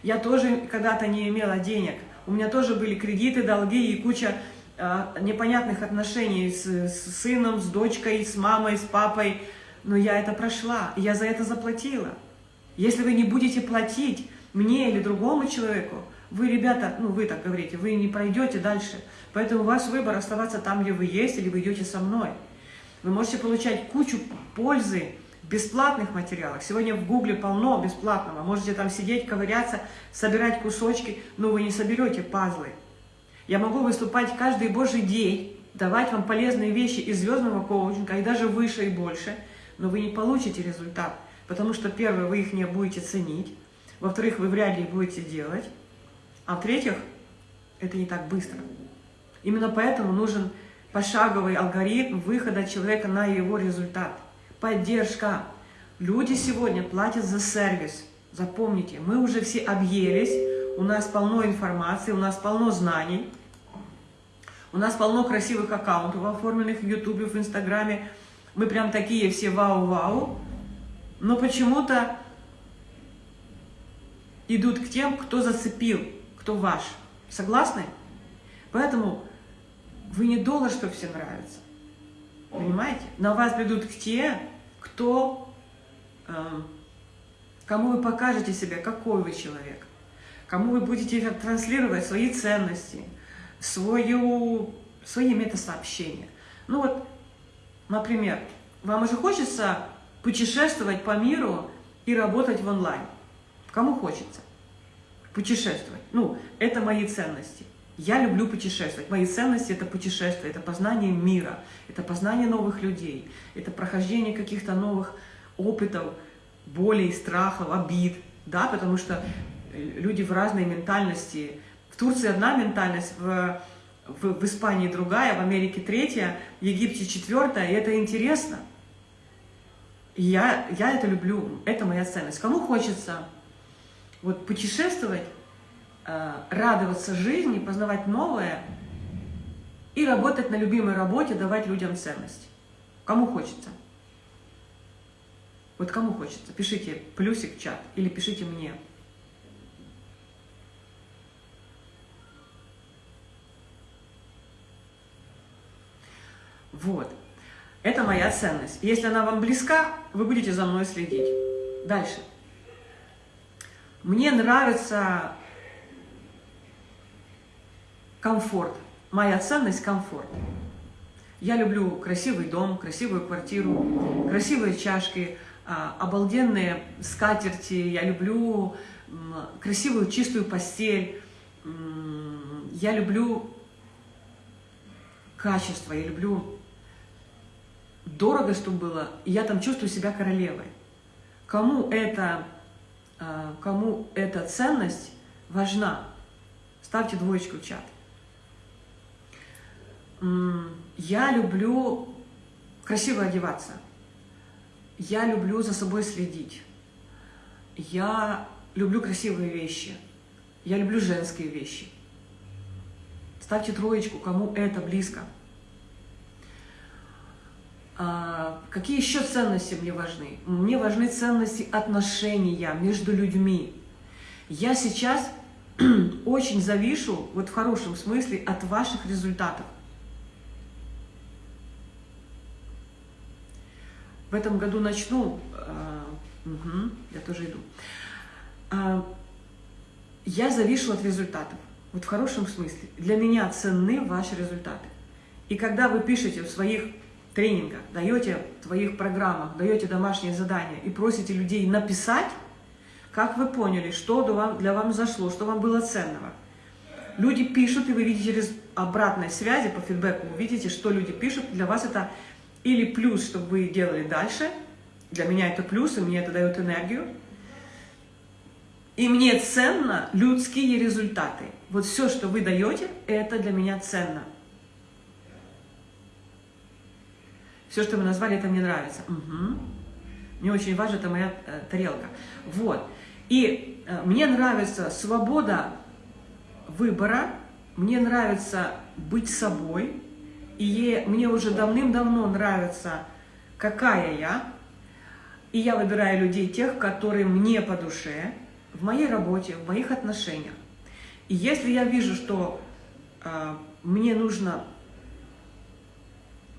я тоже когда-то не имела денег, у меня тоже были кредиты, долги и куча э, непонятных отношений с, с сыном, с дочкой, с мамой, с папой, но я это прошла, я за это заплатила. Если вы не будете платить мне или другому человеку, вы, ребята, ну вы так говорите, вы не пройдете дальше. Поэтому у вас выбор оставаться там, где вы есть, или вы идете со мной. Вы можете получать кучу пользы в бесплатных материалах. Сегодня в Гугле полно бесплатного. Можете там сидеть, ковыряться, собирать кусочки, но вы не соберете пазлы. Я могу выступать каждый божий день, давать вам полезные вещи из звездного коучинга, и даже выше и больше, но вы не получите результат. Потому что, первое, вы их не будете ценить, во-вторых, вы вряд ли будете делать, а в-третьих, это не так быстро. Именно поэтому нужен пошаговый алгоритм выхода человека на его результат. Поддержка. Люди сегодня платят за сервис. Запомните, мы уже все объелись, у нас полно информации, у нас полно знаний, у нас полно красивых аккаунтов, оформленных в Ютубе, в Инстаграме. Мы прям такие все вау-вау. Но почему-то идут к тем, кто зацепил, кто ваш. Согласны? Поэтому вы не доллар, что все нравится. Понимаете? На вас придут те, кто, э, кому вы покажете себя, какой вы человек. Кому вы будете транслировать свои ценности, свою, свои метасообщения. Ну вот, например, вам уже хочется путешествовать по миру и работать в онлайн. Кому хочется путешествовать? Ну, это мои ценности. Я люблю путешествовать. Мои ценности – это путешествие, это познание мира, это познание новых людей, это прохождение каких-то новых опытов, болей, страхов, обид. Да, потому что э, люди в разной ментальности. В Турции одна ментальность, в, в, в Испании другая, в Америке третья, в Египте четвертая, и это интересно. И я, я это люблю, это моя ценность. Кому хочется вот путешествовать, радоваться жизни, познавать новое и работать на любимой работе, давать людям ценность. Кому хочется? Вот кому хочется? Пишите плюсик в чат или пишите мне. Вот. Это моя ценность. Если она вам близка, вы будете за мной следить. Дальше. Мне нравится комфорт. Моя ценность – комфорт. Я люблю красивый дом, красивую квартиру, красивые чашки, а, обалденные скатерти. Я люблю красивую чистую постель. Я люблю качество, я люблю дорого, чтобы было, и я там чувствую себя королевой. Кому это а, кому эта ценность важна, ставьте двоечку в чат. Я люблю красиво одеваться. Я люблю за собой следить. Я люблю красивые вещи. Я люблю женские вещи. Ставьте троечку, кому это близко. А, какие еще ценности мне важны? Мне важны ценности отношения между людьми. Я сейчас очень завишу, вот в хорошем смысле, от ваших результатов. В этом году начну, угу, я тоже иду. Э, я завишу от результатов, вот в хорошем смысле. Для меня ценны ваши результаты. И когда вы пишете в своих тренингах, даете в твоих программах, даете домашние задания и просите людей написать, как вы поняли, что для вам зашло, что вам было ценного. Люди пишут, и вы видите обратной связи по фидбэку, вы видите, что люди пишут. Для вас это или плюс, чтобы вы делали дальше. Для меня это плюс, и мне это дает энергию. И мне ценно людские результаты. Вот все, что вы даете, это для меня ценно. Все, что вы назвали, это мне нравится. Угу. Мне очень важно, это моя э, тарелка. Вот. И э, мне нравится свобода выбора мне нравится быть собой, и мне уже давным-давно нравится, какая я, и я выбираю людей тех, которые мне по душе, в моей работе, в моих отношениях. И если я вижу, что э, мне нужно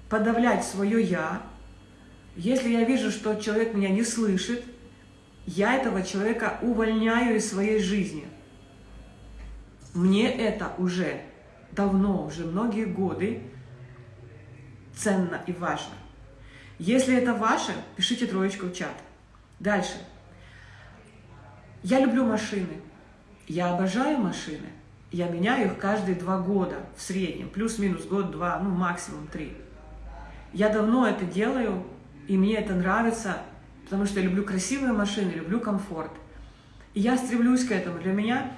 подавлять свое «я», если я вижу, что человек меня не слышит, я этого человека увольняю из своей жизни. Мне это уже давно, уже многие годы ценно и важно. Если это ваше, пишите троечку в чат. Дальше. Я люблю машины. Я обожаю машины. Я меняю их каждые два года в среднем. Плюс-минус год-два, ну максимум три. Я давно это делаю, и мне это нравится, потому что я люблю красивые машины, люблю комфорт. И я стремлюсь к этому. Для меня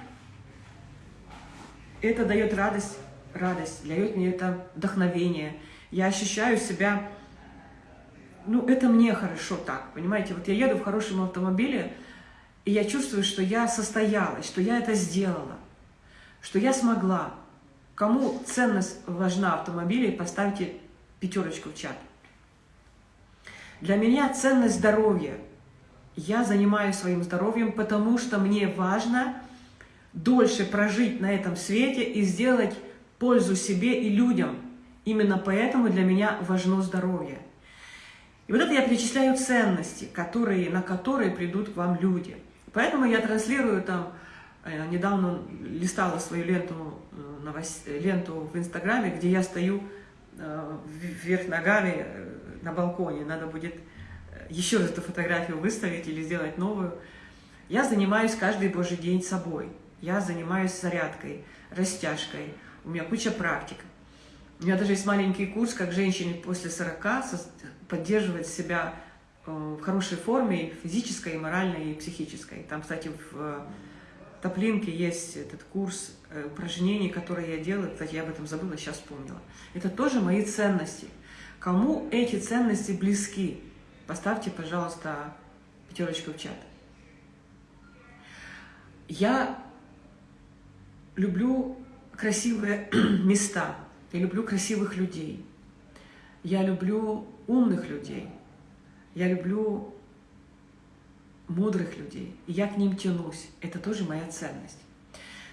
это дает радость, радость, дает мне это вдохновение. Я ощущаю себя, ну, это мне хорошо так, понимаете? Вот я еду в хорошем автомобиле, и я чувствую, что я состоялась, что я это сделала, что я смогла. Кому ценность важна автомобиля, поставьте пятерочку в чат. Для меня ценность здоровья. Я занимаюсь своим здоровьем, потому что мне важно дольше прожить на этом свете и сделать пользу себе и людям. Именно поэтому для меня важно здоровье. И вот это я перечисляю ценности, которые, на которые придут к вам люди. Поэтому я транслирую там, э, недавно листала свою ленту, э, новость, ленту в Инстаграме, где я стою э, вверх ногами на балконе. Надо будет еще эту фотографию выставить или сделать новую. Я занимаюсь каждый божий день собой. Я занимаюсь зарядкой, растяжкой. У меня куча практик. У меня даже есть маленький курс, как женщине после 40 поддерживать себя э, в хорошей форме, физической, и моральной, и психической. Там, кстати, в э, Топлинке есть этот курс э, упражнений, которые я делаю. Кстати, я об этом забыла, сейчас вспомнила. Это тоже мои ценности. Кому эти ценности близки, поставьте, пожалуйста, пятерочку в чат. Я люблю красивые места, я люблю красивых людей, я люблю умных людей, я люблю мудрых людей, и я к ним тянусь. Это тоже моя ценность.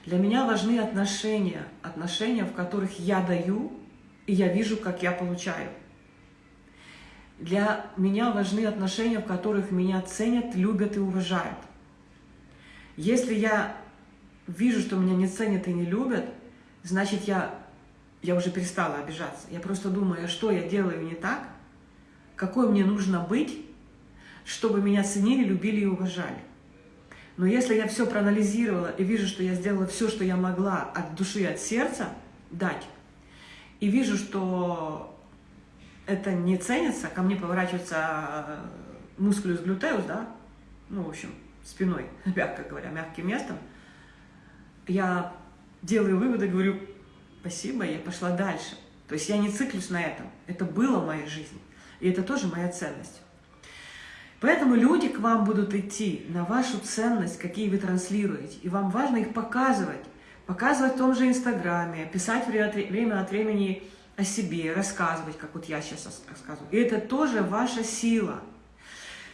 Для меня важны отношения, отношения, в которых я даю, и я вижу, как я получаю. Для меня важны отношения, в которых меня ценят, любят и уважают. Если я вижу, что меня не ценят и не любят, значит, я, я уже перестала обижаться. Я просто думаю, что я делаю не так, какой мне нужно быть, чтобы меня ценили, любили и уважали. Но если я все проанализировала и вижу, что я сделала все, что я могла от души, от сердца дать, и вижу, что это не ценится, ко мне поворачивается э, мускулюс глютеус, да, ну, в общем, спиной, мягко говоря, мягким местом, я делаю выводы, говорю, спасибо, я пошла дальше. То есть я не циклюсь на этом. Это было в моей жизни. И это тоже моя ценность. Поэтому люди к вам будут идти на вашу ценность, какие вы транслируете. И вам важно их показывать. Показывать в том же Инстаграме, писать время от времени о себе, рассказывать, как вот я сейчас рассказываю. И это тоже ваша сила.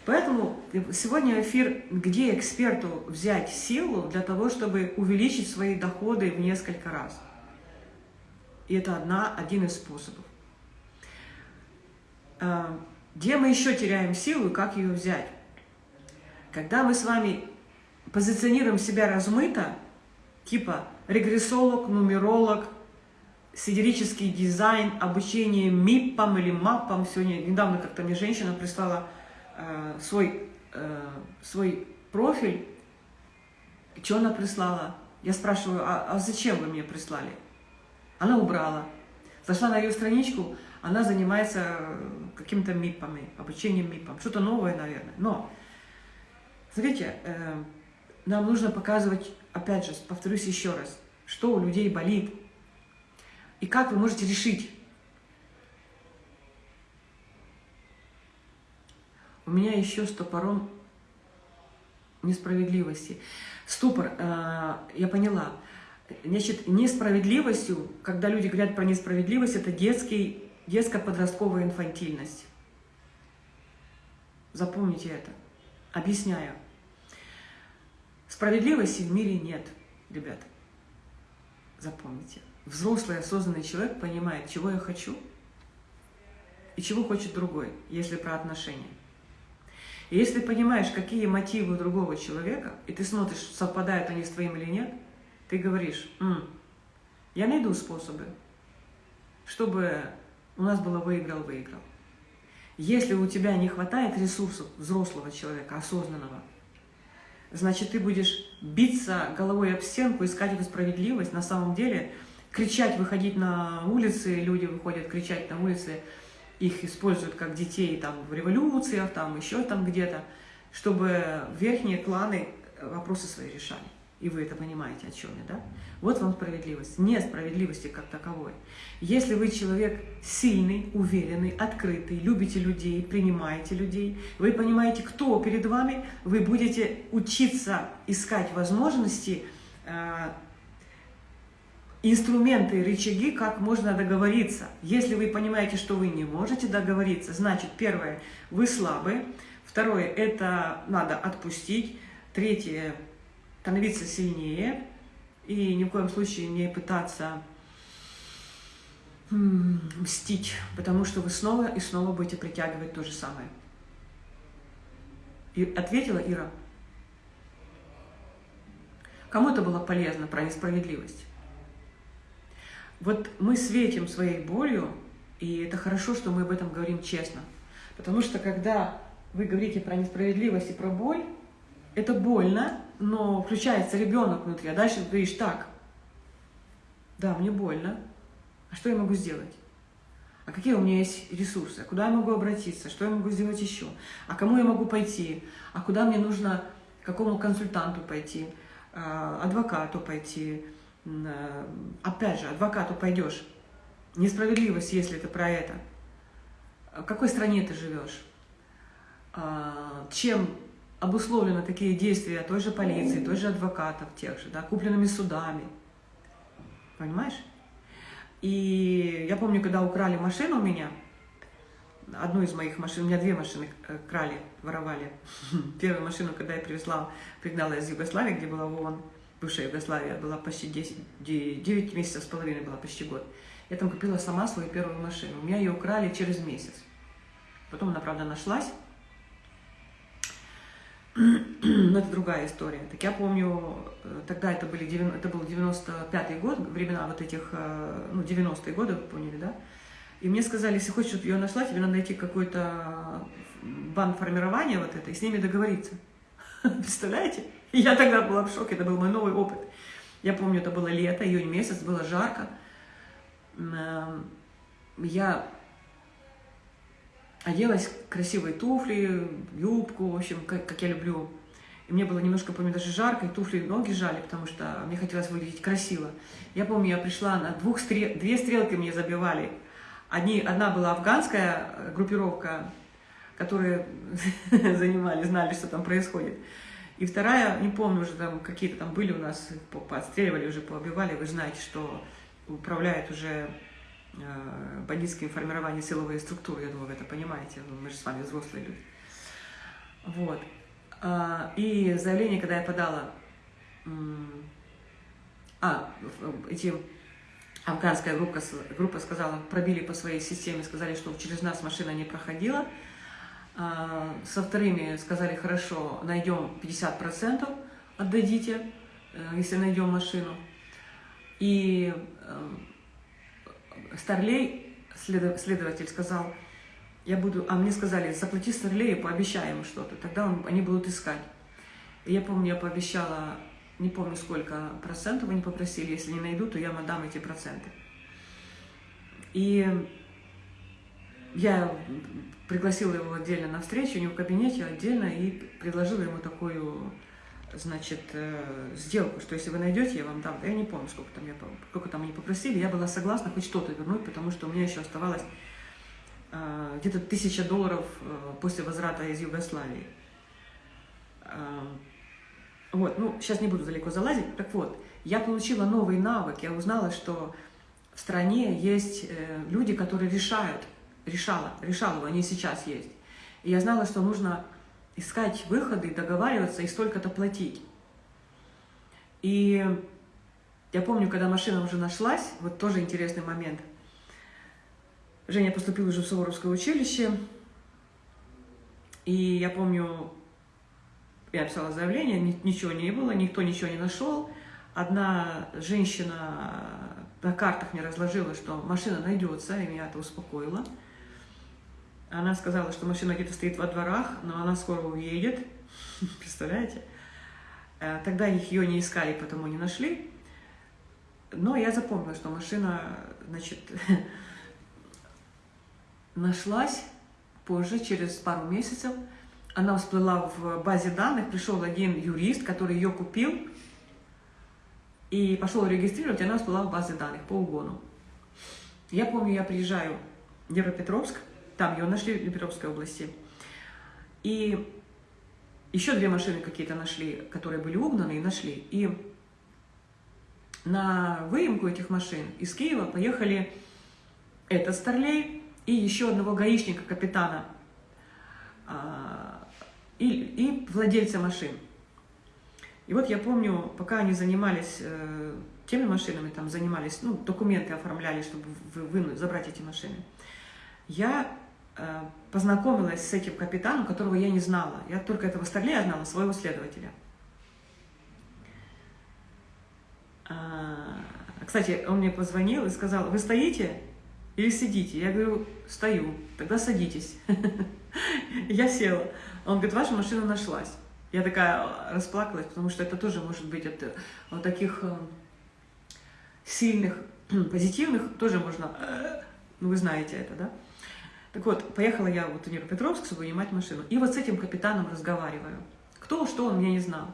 Поэтому сегодня эфир, где эксперту взять силу для того, чтобы увеличить свои доходы в несколько раз. И это одна, один из способов. А, где мы еще теряем силу и как ее взять? Когда мы с вами позиционируем себя размыто, типа регрессолог, нумеролог, сидерический дизайн, обучение МИПам или МАПам. Сегодня, недавно как-то мне женщина прислала э, свой, э, свой профиль. Что она прислала? Я спрашиваю, а, а зачем вы мне прислали? Она убрала. Зашла на ее страничку, она занимается какими-то МИПами, обучением МИПам. Что-то новое, наверное. Но, смотрите, э, нам нужно показывать, опять же, повторюсь еще раз, что у людей болит, и как вы можете решить. У меня еще стопором несправедливости. Ступор, э, я поняла. Значит, несправедливостью, когда люди говорят про несправедливость, это детский, детско-подростковая инфантильность. Запомните это. Объясняю. Справедливости в мире нет, ребят. Запомните. Взрослый, осознанный человек понимает, чего я хочу и чего хочет другой, если про отношения. И если понимаешь, какие мотивы у другого человека, и ты смотришь, совпадают они с твоим или нет, ты говоришь, М, я найду способы, чтобы у нас было выиграл-выиграл. Если у тебя не хватает ресурсов взрослого человека, осознанного, значит, ты будешь биться головой об стенку, искать эту справедливость. На самом деле, кричать, выходить на улицы, люди выходят кричать на улицы, их используют как детей там, в революциях, там еще там где-то, чтобы верхние кланы вопросы свои решали. И вы это понимаете, о чем я, да? Вот вам справедливость. Нет справедливости как таковой. Если вы человек сильный, уверенный, открытый, любите людей, принимаете людей, вы понимаете, кто перед вами, вы будете учиться искать возможности, э, инструменты, рычаги, как можно договориться. Если вы понимаете, что вы не можете договориться, значит, первое, вы слабы, второе, это надо отпустить, третье, становиться сильнее и ни в коем случае не пытаться мстить, потому что вы снова и снова будете притягивать то же самое. И ответила Ира. Кому это было полезно про несправедливость? Вот мы светим своей болью, и это хорошо, что мы об этом говорим честно. Потому что когда вы говорите про несправедливость и про боль, это больно, но включается ребенок внутри, а дальше ты говоришь, так, да, мне больно, а что я могу сделать? А какие у меня есть ресурсы? А куда я могу обратиться? Что я могу сделать еще? А кому я могу пойти? А куда мне нужно, к какому консультанту пойти? А, адвокату пойти? А, опять же, адвокату пойдешь. Несправедливость, если это про это. В какой стране ты живешь? Чем обусловлены такие действия той же полиции, той же адвокатов тех же, да, купленными судами. Понимаешь? И я помню, когда украли машину у меня, одну из моих машин, у меня две машины э, крали, воровали. Первую машину, когда я привезла, пригнала из Югославии, где была ВОН, бывшая Югославия, была почти 10, 9 месяцев с половиной, была почти год. Я там купила сама свою первую машину. У меня ее украли через месяц. Потом она, правда, нашлась. Но это другая история. Так я помню, э, тогда это, были, это был 95-й год, времена вот этих, э, ну, 90-е годы, поняли, да? И мне сказали, если хочешь, чтобы ее нашла, тебе надо найти какой-то банк формирования вот это и с ними договориться. Представляете? Я тогда была в шоке, это был мой новый опыт. Я помню, это было лето, июнь месяц, было жарко. Эм, я оделась красивые туфли, юбку, в общем, как, как я люблю. И мне было немножко, помню, даже жарко, и туфли ноги жали, потому что мне хотелось выглядеть красиво. Я помню, я пришла на двух стрел... две стрелки мне забивали. Одни, одна была афганская э, группировка, которые занимали, знали, что там происходит. И вторая, не помню уже, там какие-то там были у нас, подстреливали уже, поубивали. Вы знаете, что управляет уже Э, бандитские формирования силовые структуры, я думаю, вы это понимаете, мы же с вами взрослые люди. Вот. А, и заявление, когда я подала, а, эти афганская группа, группа сказала, пробили по своей системе, сказали, что через нас машина не проходила. А, со вторыми сказали, хорошо, найдем 50%, отдадите, э, если найдем машину. И э, Старлей, следователь, сказал, я буду, а мне сказали, заплати Старлею, пообещаем что-то, тогда он, они будут искать. И я помню, я пообещала, не помню сколько процентов они попросили, если не найду, то я им отдам эти проценты. И я пригласила его отдельно на встречу, у него в кабинете отдельно, и предложила ему такую значит, э, сделку, что если вы найдете, я вам дам. Я не помню, сколько там, я, сколько там они попросили. Я была согласна хоть что-то вернуть, потому что у меня еще оставалось э, где-то тысяча долларов э, после возврата из Югославии. Вот, ну, сейчас не буду далеко залазить. Так вот, я получила новый навык, я узнала, что в стране есть люди, которые решают, решала, решала, они сейчас есть. И я знала, что нужно искать выходы, договариваться и столько-то платить. И я помню, когда машина уже нашлась, вот тоже интересный момент. Женя поступил уже в Суворовское училище, и я помню, я писала заявление, ничего не было, никто ничего не нашел. Одна женщина на картах мне разложила, что машина найдется, и меня это успокоило. Она сказала, что машина где-то стоит во дворах, но она скоро уедет. Представляете? Э, тогда их ее не искали, потому не нашли. Но я запомнила, что машина, значит, нашлась позже, через пару месяцев. Она всплыла в базе данных, пришел один юрист, который ее купил, и пошел регистрировать, она всплыла в базе данных по угону. Я помню, я приезжаю в Днепропетровск, там ее нашли в Днепропетровской области, и еще две машины какие-то нашли, которые были угнаны, и нашли. И на выемку этих машин из Киева поехали этот Старлей и еще одного гаишника, капитана, а, и, и владельца машин. И вот я помню, пока они занимались э, теми машинами, там занимались, ну, документы оформляли, чтобы вынуть, забрать эти машины, я познакомилась с этим капитаном, которого я не знала. Я только этого Старлея знала, своего следователя. А, кстати, он мне позвонил и сказал, вы стоите или сидите? Я говорю, стою. Тогда садитесь. Я села. Он говорит, ваша машина нашлась. Я такая расплакалась, потому что это тоже может быть от вот таких э, сильных, позитивных, тоже можно, э, ну вы знаете это, да? Так вот, поехала я вот в Днепропетровск, чтобы вынимать машину. И вот с этим капитаном разговариваю. Кто, что, он меня не знал.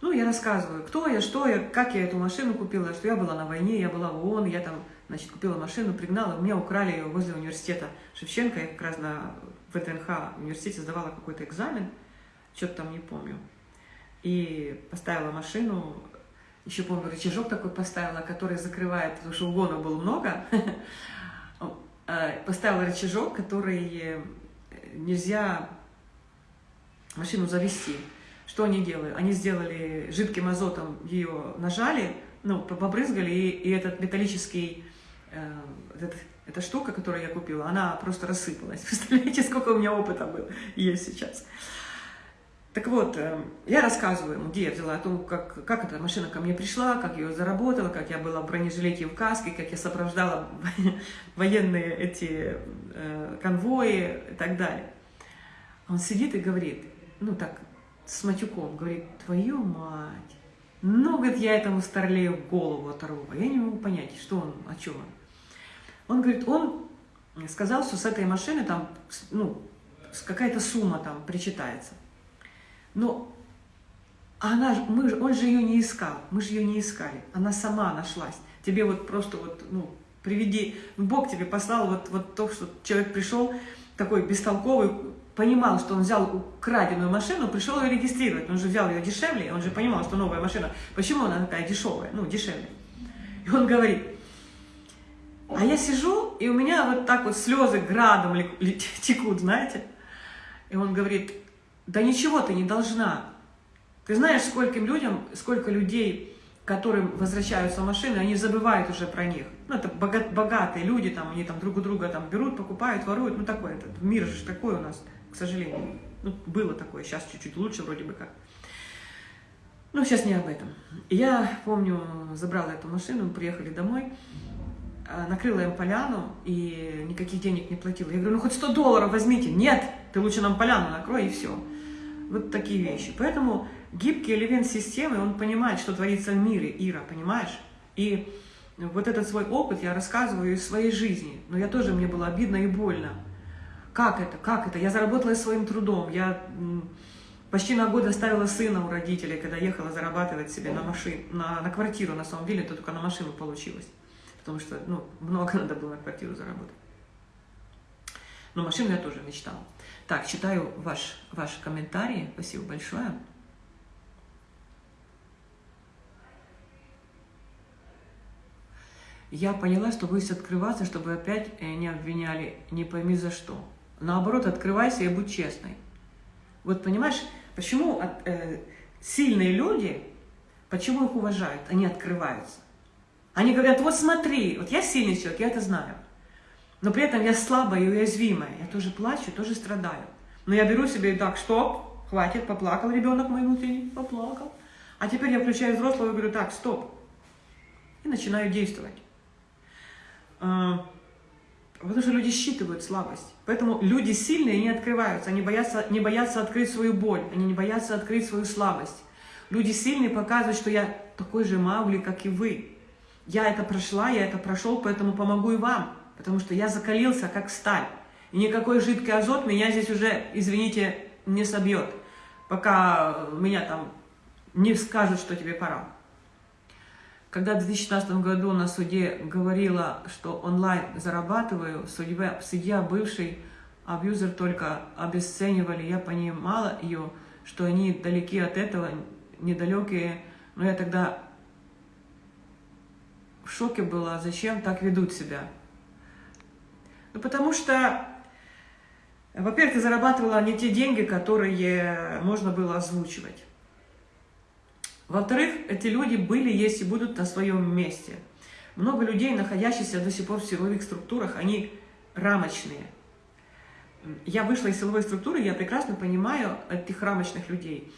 Ну, я рассказываю, кто я, что я, как я эту машину купила, что я была на войне, я была в ООН, я там, значит, купила машину, пригнала, у меня украли ее возле университета Шевченко, я как раз на ВТНХ университете сдавала какой-то экзамен, что-то там не помню. И поставила машину, еще помню, рычажок такой поставила, который закрывает, потому что угона было много, поставила рычажок, который нельзя машину завести. Что они делают? Они сделали жидким азотом, ее нажали, ну, побрызгали, и, и этот металлический, э, этот, эта штука, которую я купила, она просто рассыпалась. Представляете, сколько у меня опыта было, есть сейчас. Так вот, э, я рассказываю ему, где я взяла, о том, как, как эта машина ко мне пришла, как ее заработала, как я была в бронежилете в каске, как я сопровождала военные эти э, конвои и так далее. Он сидит и говорит, ну так, с матюком, говорит, твою мать, ну, говорит, я этому старлею голову оторву. Я не могу понять, что он, о чем он. Он говорит, он сказал, что с этой машины там, ну, какая-то сумма там причитается. Но она, мы, он же ее не искал, мы же ее не искали, она сама нашлась. Тебе вот просто вот, ну, приведи, Бог тебе послал вот, вот то, что человек пришел, такой бестолковый, понимал, что он взял украденную машину, пришел ее регистрировать. Он же взял ее дешевле, он же понимал, что новая машина. Почему она такая дешевая? Ну, дешевле. И он говорит, а я сижу, и у меня вот так вот слезы градом текут, знаете. И он говорит, да ничего ты не должна. Ты знаешь, скольким людям, сколько людей, которым возвращаются машины, они забывают уже про них. Ну, это богатые люди, там, они там друг у друга там берут, покупают, воруют. Ну, такой этот мир же такой у нас к сожалению. Ну, было такое, сейчас чуть-чуть лучше вроде бы как. Ну, сейчас не об этом. Я помню, забрала эту машину, приехали домой, а, накрыла им поляну и никаких денег не платила. Я говорю, ну хоть 100 долларов возьмите. Нет, ты лучше нам поляну накрой и все. Вот такие вещи. Поэтому гибкий элемент системы, он понимает, что творится в мире, Ира, понимаешь? И вот этот свой опыт я рассказываю из своей жизни. Но я тоже, мне было обидно и больно. Как это? Как это? Я заработала своим трудом. Я почти на год оставила сына у родителей, когда ехала зарабатывать себе на, машин, на, на квартиру. На самом деле, это только на машину получилось. Потому что ну, много надо было на квартиру заработать. Но машину я тоже мечтала. Так, читаю ваш, ваш комментарий. Спасибо большое. я поняла, что боюсь открываться, чтобы опять э, не обвиняли, не пойми за что. Наоборот, открывайся и будь честной. Вот понимаешь, почему от, э, сильные люди, почему их уважают? Они открываются. Они говорят, вот смотри, вот я сильный человек, я это знаю. Но при этом я слабая и уязвимая. Я тоже плачу, тоже страдаю. Но я беру себе, так, стоп, хватит, поплакал ребенок мой внутренний, поплакал. А теперь я включаю взрослого и говорю, так, стоп. И начинаю действовать. А, потому что люди считывают слабость. Поэтому люди сильные не открываются, они боятся, не боятся открыть свою боль, они не боятся открыть свою слабость. Люди сильные показывают, что я такой же Маугли, как и вы. Я это прошла, я это прошел, поэтому помогу и вам. Потому что я закалился, как сталь. И никакой жидкий азот меня здесь уже, извините, не собьет, пока меня там не скажут, что тебе пора. Когда в 2016 году на суде говорила, что онлайн зарабатываю, судья, судья бывший абьюзер только обесценивали, я понимала ее, что они далеки от этого, недалекие, но я тогда в шоке была, зачем так ведут себя. Ну, потому что, во-первых, ты зарабатывала не те деньги, которые можно было озвучивать. Во-вторых, эти люди были, есть и будут на своем месте. Много людей, находящихся до сих пор в силовых структурах, они рамочные. Я вышла из силовой структуры, я прекрасно понимаю этих рамочных людей.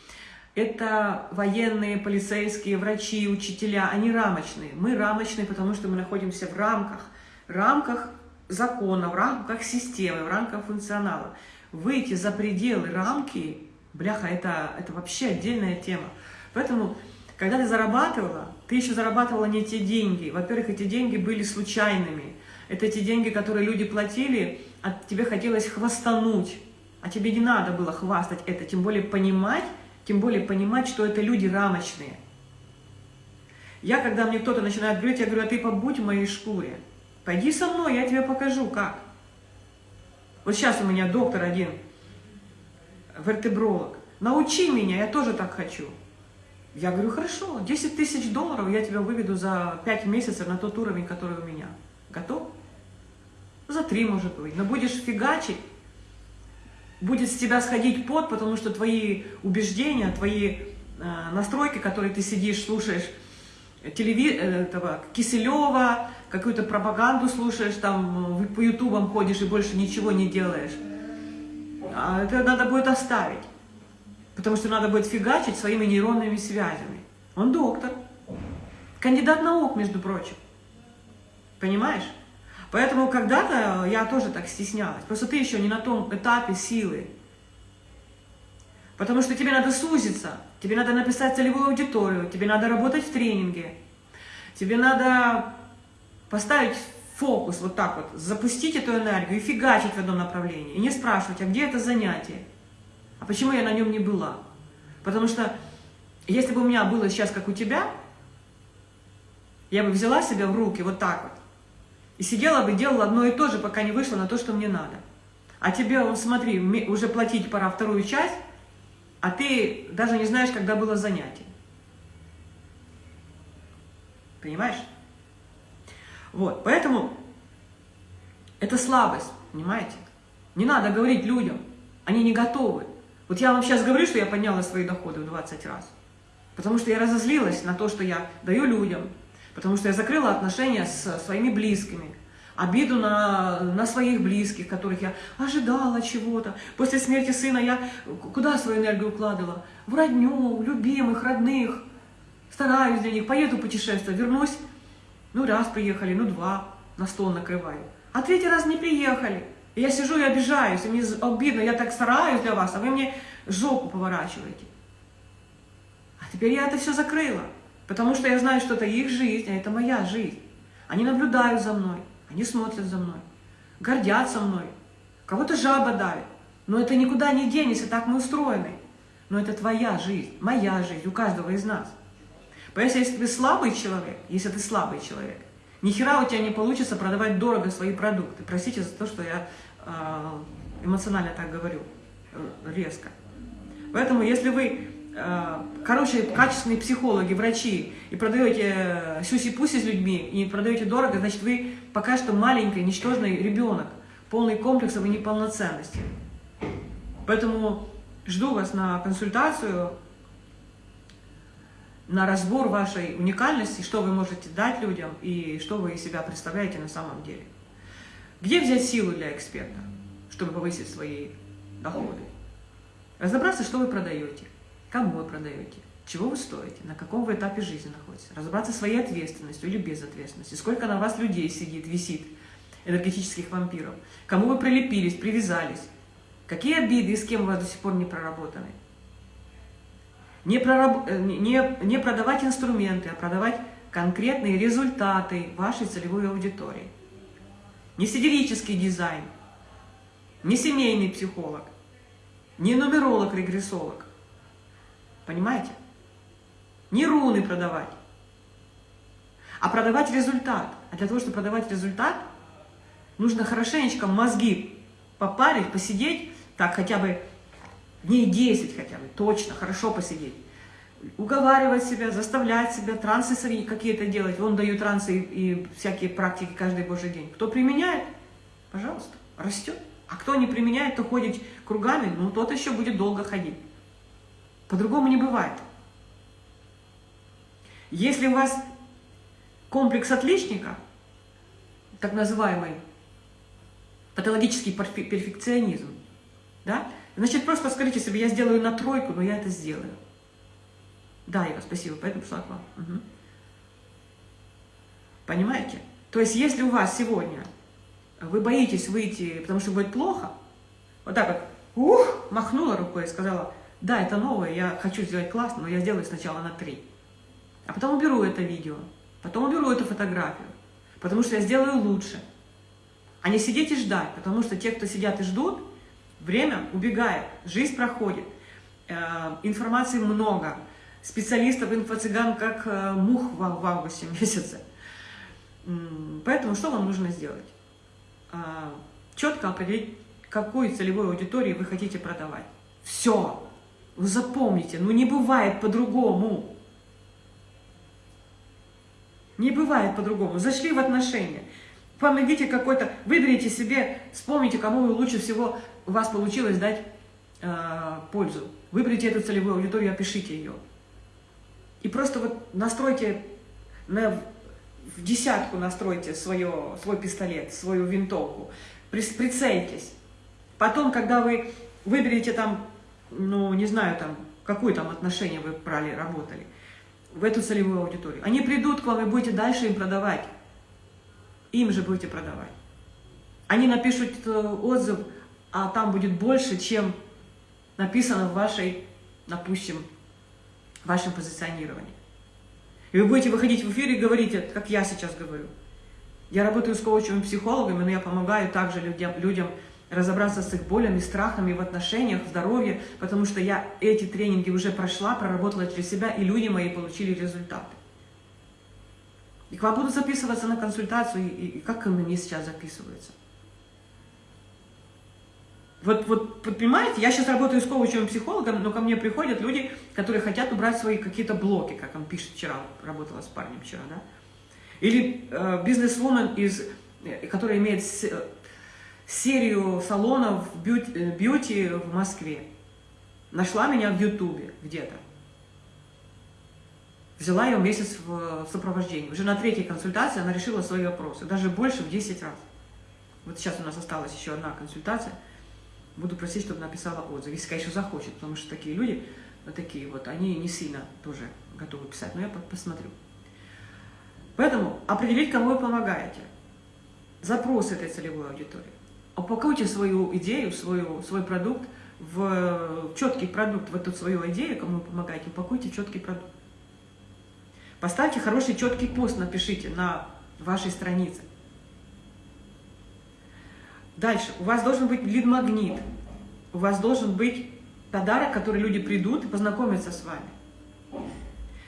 Это военные, полицейские, врачи, учителя, они рамочные. Мы рамочные, потому что мы находимся в рамках, рамках закона, в рамках системы, в рамках функционала. Выйти за пределы рамки, бляха, это, это вообще отдельная тема. Поэтому, когда ты зарабатывала, ты еще зарабатывала не те деньги. Во-первых, эти деньги были случайными. Это те деньги, которые люди платили, а тебе хотелось хвастануть. А тебе не надо было хвастать это, тем более понимать, тем более понимать, что это люди рамочные. Я, когда мне кто-то начинает говорить, я говорю, а ты побудь в моей шкуре. Пойди со мной, я тебе покажу, как. Вот сейчас у меня доктор один, вертебролог. Научи меня, я тоже так хочу. Я говорю, хорошо, 10 тысяч долларов я тебя выведу за 5 месяцев на тот уровень, который у меня. Готов? За 3, может быть. Но будешь фигачить, будет с тебя сходить пот, потому что твои убеждения, твои э, настройки, которые ты сидишь, слушаешь, телеви... Э, этого, Киселева, какую-то пропаганду слушаешь, там по ютубам ходишь и больше ничего не делаешь. А это надо будет оставить. Потому что надо будет фигачить своими нейронными связями. Он доктор. Кандидат наук, между прочим. Понимаешь? Поэтому когда-то я тоже так стеснялась. Просто ты еще не на том этапе силы. Потому что тебе надо сузиться, тебе надо написать целевую аудиторию, тебе надо работать в тренинге, тебе надо поставить фокус вот так вот, запустить эту энергию и фигачить в одном направлении. И не спрашивать, а где это занятие? А почему я на нем не была? Потому что если бы у меня было сейчас, как у тебя, я бы взяла себя в руки вот так вот. И сидела бы, делала одно и то же, пока не вышла на то, что мне надо. А тебе, смотри, уже платить пора вторую часть, а ты даже не знаешь, когда было занятие. Понимаешь? Вот, поэтому это слабость, понимаете? Не надо говорить людям, они не готовы. Вот я вам сейчас говорю, что я подняла свои доходы в 20 раз. Потому что я разозлилась на то, что я даю людям. Потому что я закрыла отношения с своими близкими. Обиду на, на своих близких, которых я ожидала чего-то. После смерти сына я куда свою энергию укладывала? В родню, любимых, родных. Стараюсь для них, поеду путешествовать, вернусь. Ну, раз приехали, ну, два, на стол накрываю. А третий раз не приехали. Я сижу и обижаюсь, и мне обидно, я так стараюсь для вас, а вы мне жопу поворачиваете. А теперь я это все закрыла, потому что я знаю, что это их жизнь, а это моя жизнь. Они наблюдают за мной, они смотрят за мной, гордятся мной, кого-то жаба давит. Но это никуда не денется, так мы устроены. Но это твоя жизнь, моя жизнь, у каждого из нас. Поэтому если ты слабый человек, если ты слабый человек, ни хера у тебя не получится продавать дорого свои продукты. Простите за то, что я э, эмоционально так говорю, э, резко. Поэтому, если вы э, хорошие, качественные психологи, врачи, и продаете сюси-пуси с людьми, и продаете дорого, значит, вы пока что маленький, ничтожный ребенок, полный комплексов и неполноценности. Поэтому жду вас на консультацию, на разбор вашей уникальности, что вы можете дать людям и что вы из себя представляете на самом деле. Где взять силу для эксперта, чтобы повысить свои доходы? Разобраться, что вы продаете, кому вы продаете, чего вы стоите, на каком вы этапе жизни находитесь. Разобраться своей ответственностью или без ответственности, сколько на вас людей сидит, висит, энергетических вампиров, кому вы прилепились, привязались, какие обиды и с кем у вас до сих пор не проработаны. Не, прораб... Э, не, не продавать инструменты, а продавать конкретные результаты вашей целевой аудитории. Не сидерический дизайн, не семейный психолог, не нумеролог-регрессолог. Понимаете? Не руны продавать, а продавать результат. А для того, чтобы продавать результат, нужно хорошенечко мозги попарить, посидеть, так хотя бы дней 10 хотя бы, точно, хорошо посидеть. Уговаривать себя, заставлять себя, трансы какие-то делать. Он дает трансы и, и всякие практики каждый божий день. Кто применяет, пожалуйста, растет. А кто не применяет, то ходит кругами, ну тот еще будет долго ходить. По-другому не бывает. Если у вас комплекс отличника, так называемый патологический перфекционизм, да, Значит, просто скажите себе, я сделаю на тройку, но я это сделаю. Да, Ира, спасибо, поэтому пришла к вам. Угу. Понимаете? То есть, если у вас сегодня вы боитесь выйти, потому что будет плохо, вот так вот, ух, махнула рукой и сказала, да, это новое, я хочу сделать классно, но я сделаю сначала на три. А потом уберу это видео, потом уберу эту фотографию, потому что я сделаю лучше. А не сидеть и ждать, потому что те, кто сидят и ждут, Время убегает, жизнь проходит, э, информации много, специалистов, инфо-цыган, как э, мух в августе месяце. Поэтому что вам нужно сделать? А, Четко определить, какой целевой аудитории вы хотите продавать. Все. Вы запомните, ну не бывает по-другому. Не бывает по-другому. Зашли в отношения. Помогите какой-то, выберите себе, вспомните, кому вы лучше всего у вас получилось дать э, пользу. Выберите эту целевую аудиторию, опишите ее. И просто вот настройте, на, в десятку настройте свое, свой пистолет, свою винтовку, прицельтесь. Потом, когда вы выберете там, ну, не знаю, там, какое там отношение вы брали, работали, в эту целевую аудиторию, они придут к вам и будете дальше им продавать. Им же будете продавать. Они напишут э, отзыв, а там будет больше, чем написано в вашей, допустим, вашем позиционировании. И вы будете выходить в эфир и говорить, как я сейчас говорю. Я работаю с коучевыми психологами, но я помогаю также людям, людям разобраться с их болями, страхами в отношениях, в здоровье, потому что я эти тренинги уже прошла, проработала через себя, и люди мои получили результаты. И к вам будут записываться на консультацию, и, и как ко мне сейчас записываются. Вот, вот, понимаете, я сейчас работаю с коучем психологом, но ко мне приходят люди, которые хотят убрать свои какие-то блоки, как он пишет вчера, работала с парнем вчера, да? Или э, бизнес-вумен, из, э, которая имеет э, серию салонов бьюти, э, бьюти в Москве. Нашла меня в Ютубе где-то. Взяла ее месяц в сопровождении. Уже на третьей консультации она решила свои вопросы, даже больше в 10 раз. Вот сейчас у нас осталась еще одна консультация – буду просить, чтобы написала отзыв, если, конечно, захочет, потому что такие люди, вот такие вот, они не сильно тоже готовы писать, но я посмотрю. Поэтому определить, кому вы помогаете. Запрос этой целевой аудитории. Упакуйте свою идею, свою, свой продукт в четкий продукт, в эту свою идею, кому вы помогаете, упакуйте четкий продукт. Поставьте хороший четкий пост, напишите на вашей странице. Дальше. У вас должен быть лид-магнит. У вас должен быть подарок, который люди придут и познакомятся с вами.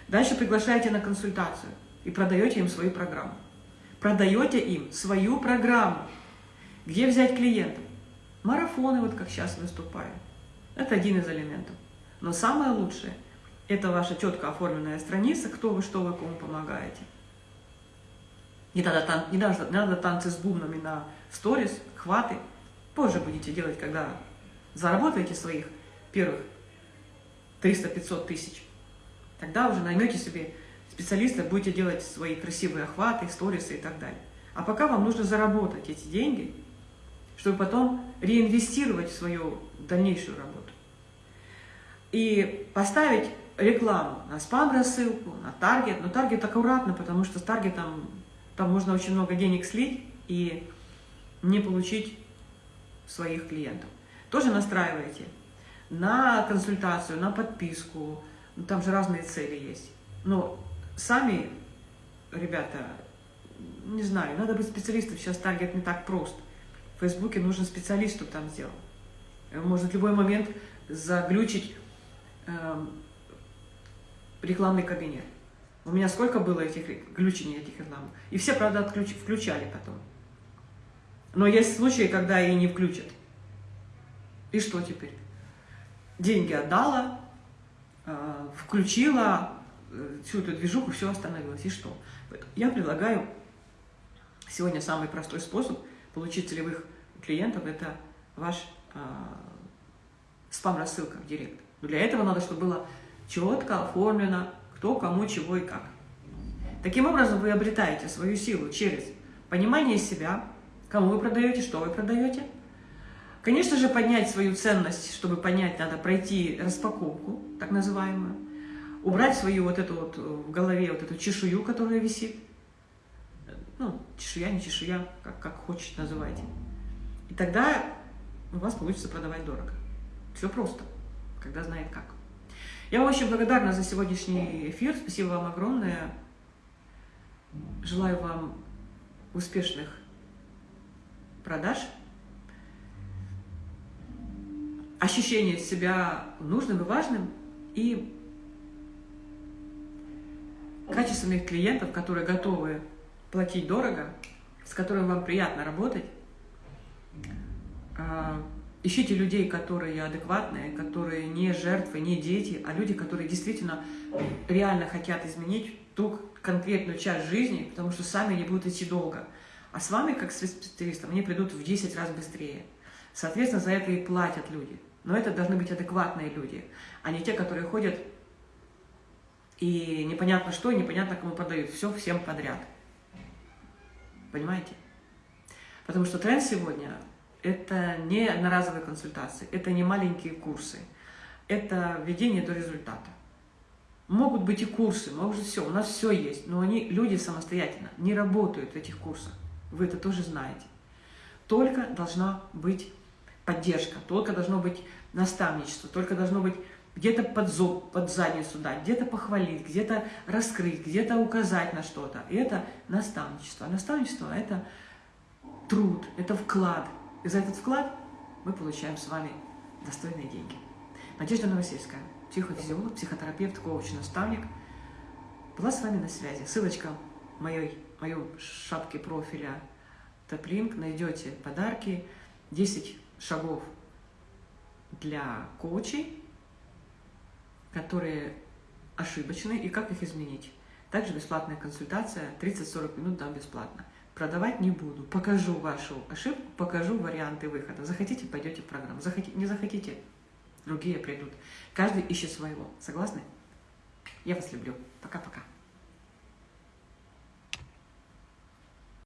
Дальше приглашаете на консультацию и продаете им свою программу. Продаете им свою программу. Где взять клиентов? Марафоны, вот как сейчас выступаю. Это один из элементов. Но самое лучшее Это ваша четко оформленная страница, кто вы, что вы, кому помогаете. Не надо, тан не надо, не надо танцы с бубнами на сторис, хваты. Позже будете делать, когда заработаете своих первых 300-500 тысяч. Тогда уже наймете себе специалиста, будете делать свои красивые охваты, сторисы и так далее. А пока вам нужно заработать эти деньги, чтобы потом реинвестировать в свою дальнейшую работу. И поставить рекламу на спам-рассылку, на таргет. Но таргет аккуратно, потому что с таргетом там можно очень много денег слить и не получить своих клиентов. Тоже настраиваете на консультацию, на подписку. Ну, там же разные цели есть. Но сами, ребята, не знаю, надо быть специалистом. Сейчас таргет не так прост. В Фейсбуке нужен специалист, чтобы там сделал. Может в любой момент заглючить э, рекламный кабинет. У меня сколько было этих глючений, этих реклам. И все, правда, отключ, включали потом. Но есть случаи, когда и не включат. И что теперь? Деньги отдала, э, включила, э, всю эту движуху, все остановилось. И что? Я предлагаю сегодня самый простой способ получить целевых клиентов – это ваш э, спам-рассылка в директ. Но для этого надо, чтобы было четко оформлено, кто, кому, чего и как. Таким образом, вы обретаете свою силу через понимание себя, кому вы продаете, что вы продаете. Конечно же, поднять свою ценность, чтобы понять, надо пройти распаковку, так называемую, убрать свою вот эту вот в голове вот эту чешую, которая висит. Ну, чешуя, не чешуя, как, как хочешь называйте. И тогда у вас получится продавать дорого. Все просто, когда знает как. Я очень благодарна за сегодняшний эфир. Спасибо вам огромное. Желаю вам успешных продаж, ощущения себя нужным и важным и качественных клиентов, которые готовы платить дорого, с которыми вам приятно работать. А, Ищите людей, которые адекватные, которые не жертвы, не дети, а люди, которые действительно реально хотят изменить ту конкретную часть жизни, потому что сами не будут идти долго. А с вами, как с специалистом, они придут в 10 раз быстрее. Соответственно, за это и платят люди. Но это должны быть адекватные люди, а не те, которые ходят и непонятно что, и непонятно кому продают. Все всем подряд. Понимаете? Потому что тренд сегодня это не одноразовые консультации, это не маленькие курсы, это введение до результата. Могут быть и курсы, может все, у нас все есть, но они, люди самостоятельно, не работают в этих курсах. Вы это тоже знаете. Только должна быть поддержка, только должно быть наставничество, только должно быть где-то под, зоб, под задницу дать, где-то похвалить, где-то раскрыть, где-то указать на что-то. И это наставничество. А наставничество – это труд, это вклад, и за этот вклад мы получаем с вами достойные деньги. Надежда Новосельская, психофизиолог, психотерапевт, коуч, наставник, была с вами на связи. Ссылочка в моей, моей шапке профиля Топлинк. Найдете подарки, 10 шагов для коучей, которые ошибочны и как их изменить. Также бесплатная консультация, 30-40 минут дам бесплатно продавать не буду. Покажу вашу ошибку, покажу варианты выхода. Захотите, пойдете в программу. Захотите, не захотите, другие придут. Каждый ищет своего. Согласны? Я вас люблю. Пока-пока.